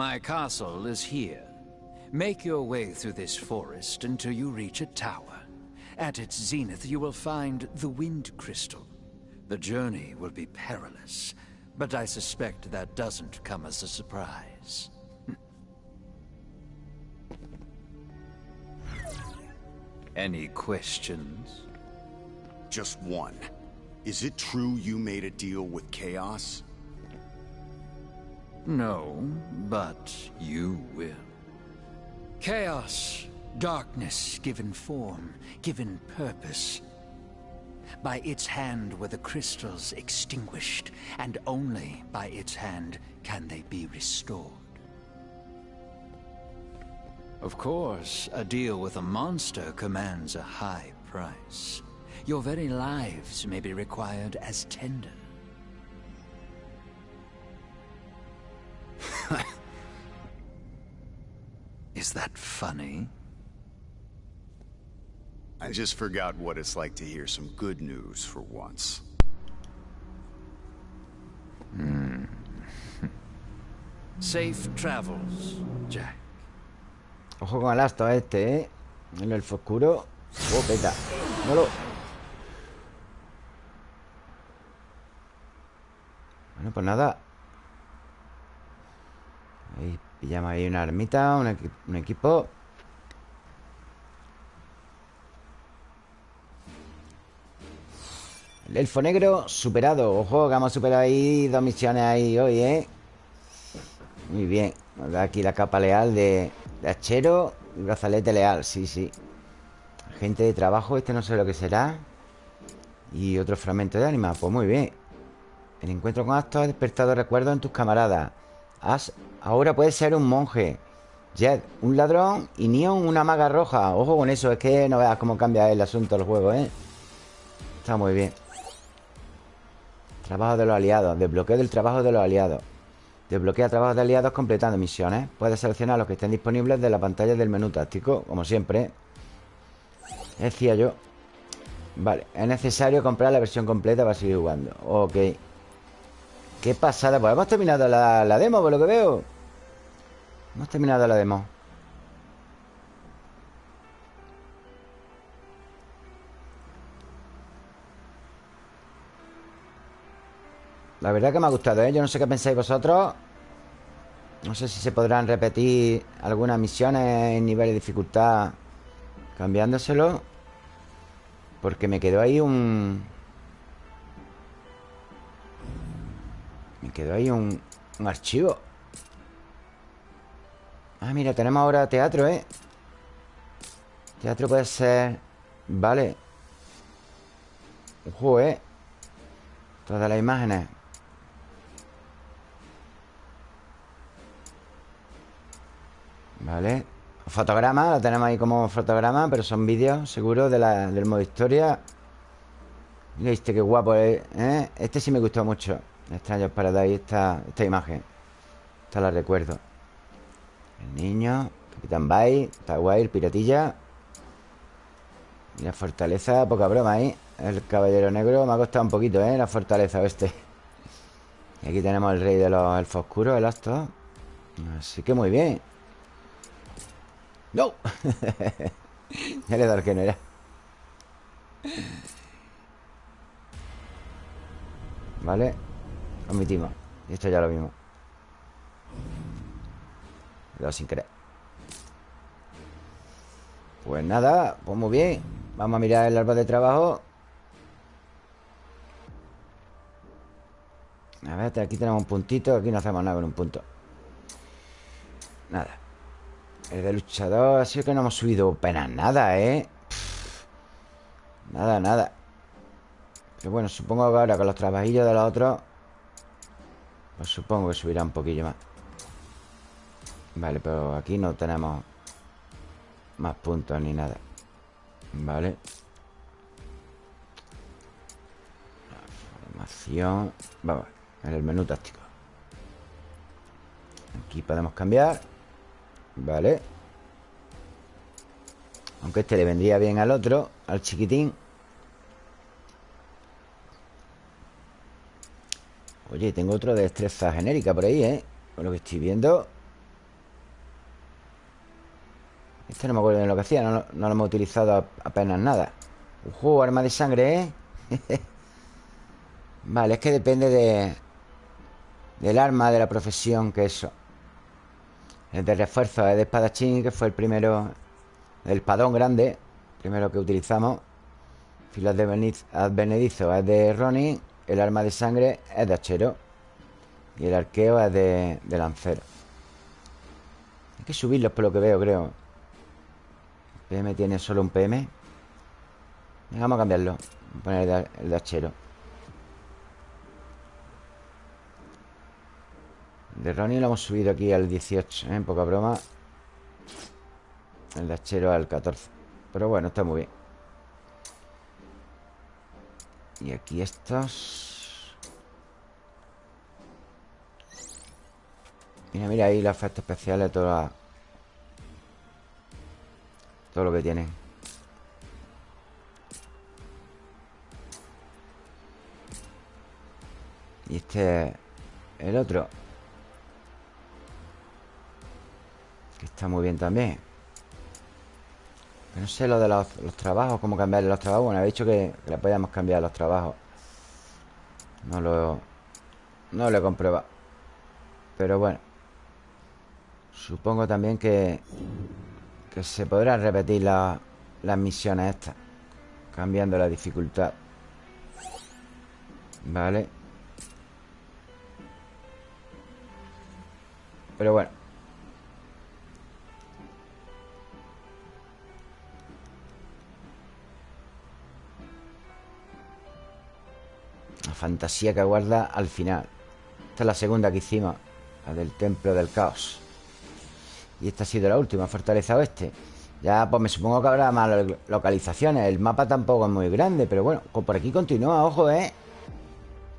My castle is here. Make your way through this forest until you reach a tower. At its zenith, you will find the Wind Crystal. The journey will be perilous, but I suspect that doesn't come as a surprise. [LAUGHS] Any questions? Just one. Is it true you made a deal with Chaos? No, but you will. Chaos, darkness given form, given purpose. By its hand were the crystals extinguished, and only by its hand can they be restored. Of course, a deal with a monster commands a high price. Your very lives may be required as tender. Is that funny? I just forgot what it's like to hear some good news for once. [LAUGHS] Safe travels, Jack. Ojo con el asto este, ¿eh? El elfo oscuro. Oh, peta. Molo. Bueno, pues nada. Ahí pillamos ahí una ermita, un, un equipo. El elfo negro superado. Ojo, que hemos superado ahí dos misiones ahí hoy, ¿eh? Muy bien. Aquí la capa leal de, de hachero y brazalete leal, sí, sí. Agente de trabajo, este no sé lo que será. Y otro fragmento de ánima, pues muy bien. El encuentro con Astos ha despertado recuerdos en tus camaradas. As ahora puedes ser un monje. Jed, un ladrón y Neon, una maga roja. Ojo con eso, es que no veas cómo cambia el asunto del juego, ¿eh? Está muy bien. Trabajo de los aliados. Desbloqueo del trabajo de los aliados. Desbloquea trabajos de aliados completando misiones. Puedes seleccionar los que estén disponibles de la pantalla del menú táctico, como siempre. Decía yo. Vale, es necesario comprar la versión completa para seguir jugando. Ok. Qué pasada. Pues hemos terminado la, la demo, por lo que veo. Hemos terminado la demo. La verdad que me ha gustado, ¿eh? Yo no sé qué pensáis vosotros. No sé si se podrán repetir algunas misiones en nivel de dificultad cambiándoselo. Porque me quedó ahí un... Me quedó ahí un, un archivo. Ah, mira, tenemos ahora teatro, ¿eh? Teatro puede ser... Vale. Ojo, ¿eh? Todas las imágenes. Vale. Fotograma, lo tenemos ahí como fotograma, pero son vídeos, seguro, de la- del modo historia. Mira este, qué guapo, ¿eh? ¿Eh? Este sí me gustó mucho. Extraños Paradise, esta, esta imagen. Esta la recuerdo. El niño, Capitán Bay, está guay, el piratilla. Y la fortaleza, poca broma ahí. El caballero negro me ha costado un poquito, ¿eh? La fortaleza este. Y aquí tenemos el rey de los elfos oscuros, el Astor. Así que muy bien. ¡No! [LAUGHS] ya le he dado el que no era. Vale. Omitimos. Y esto ya lo vimos. Le he dado sin querer. Pues nada, pues muy bien. Vamos a mirar el árbol de trabajo. A ver, aquí tenemos un puntito Aquí no hacemos nada con un punto Nada El de luchador Así que no hemos subido apenas nada, ¿eh? Nada, nada Pero bueno, supongo que ahora con los trabajillos de los otros Pues supongo que subirá un poquillo más Vale, pero aquí no tenemos Más puntos ni nada. Vale. Formación Vamos en el menú táctico. Aquí podemos cambiar. Vale. Aunque este le vendría bien al otro Al chiquitín. Oye, tengo otro de destreza genérica por ahí, ¿eh? Por lo que estoy viendo Este no me acuerdo de lo que hacía No, lo hemos utilizado apenas nada Ujú, arma de sangre, ¿eh? [LAUGHS] vale, es que depende de del arma, de la profesión, que eso. El de refuerzo es de espadachín, que fue el primero, el espadón grande, primero que utilizamos. Filas de advenedizo es de Ronin, el arma de sangre es de hachero y el arqueo es de, de lancero. Hay que subirlos por lo que veo, creo. El PM tiene solo un PM. Vamos a cambiarlo. Vamos a poner el de hachero. De Ronnie lo hemos subido aquí al 18, ¿eh? Poca broma El hachero al 14 Pero bueno, está muy bien Y aquí estos Mira, mira ahí los efectos especiales toda Lo que tienen Y este El otro Que está muy bien también. No sé lo de los, trabajos Cómo cambiarle los trabajos. Bueno, he dicho que, le podíamos cambiar los trabajos. No lo No lo he comprobado. Pero bueno Supongo también que Que se podrán repetir las misiones estas Cambiando la dificultad. Vale Pero bueno. Fantasía que guarda al final. Esta es la segunda que hicimos La del Templo del Caos Y esta ha sido la última, Fortaleza Oeste. Ya, pues me supongo que habrá más localizaciones. El mapa tampoco es muy grande Pero bueno, por aquí continúa, ojo, ¿eh?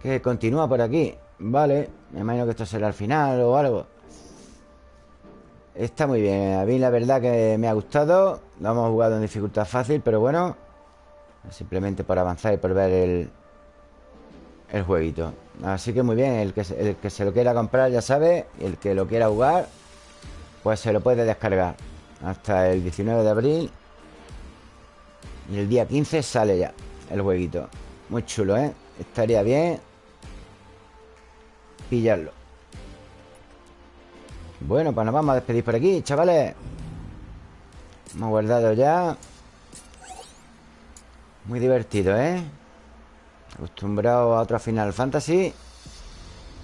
Que continúa por aquí. Vale, me imagino que esto será el final o algo. Está muy bien. A mí la verdad que me ha gustado. Lo hemos jugado en dificultad fácil, pero bueno Simplemente por avanzar y por ver el, el jueguito. Así que muy bien, el que, el que se lo quiera comprar ya sabe El que lo quiera jugar Pues se lo puede descargar. Hasta el 19 de abril. Y el día 15 sale ya El jueguito. Muy chulo, ¿eh? Estaría bien Pillarlo. Bueno, pues nos vamos a despedir por aquí, chavales. Hemos guardado ya. Muy divertido, ¿eh? Acostumbrado a otro Final Fantasy.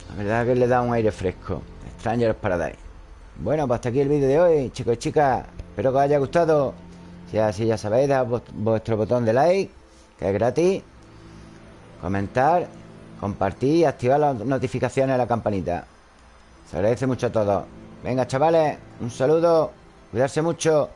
La verdad que le da un aire fresco. Strangers Paradise Bueno, pues hasta aquí el vídeo de hoy, chicos y chicas. Espero que os haya gustado. Si así ya sabéis, dad vuestro botón de like Que es gratis. Comentar Compartir y activar las notificaciones de la campanita. Se agradece mucho a todos. Venga, chavales, un saludo Cuidarse mucho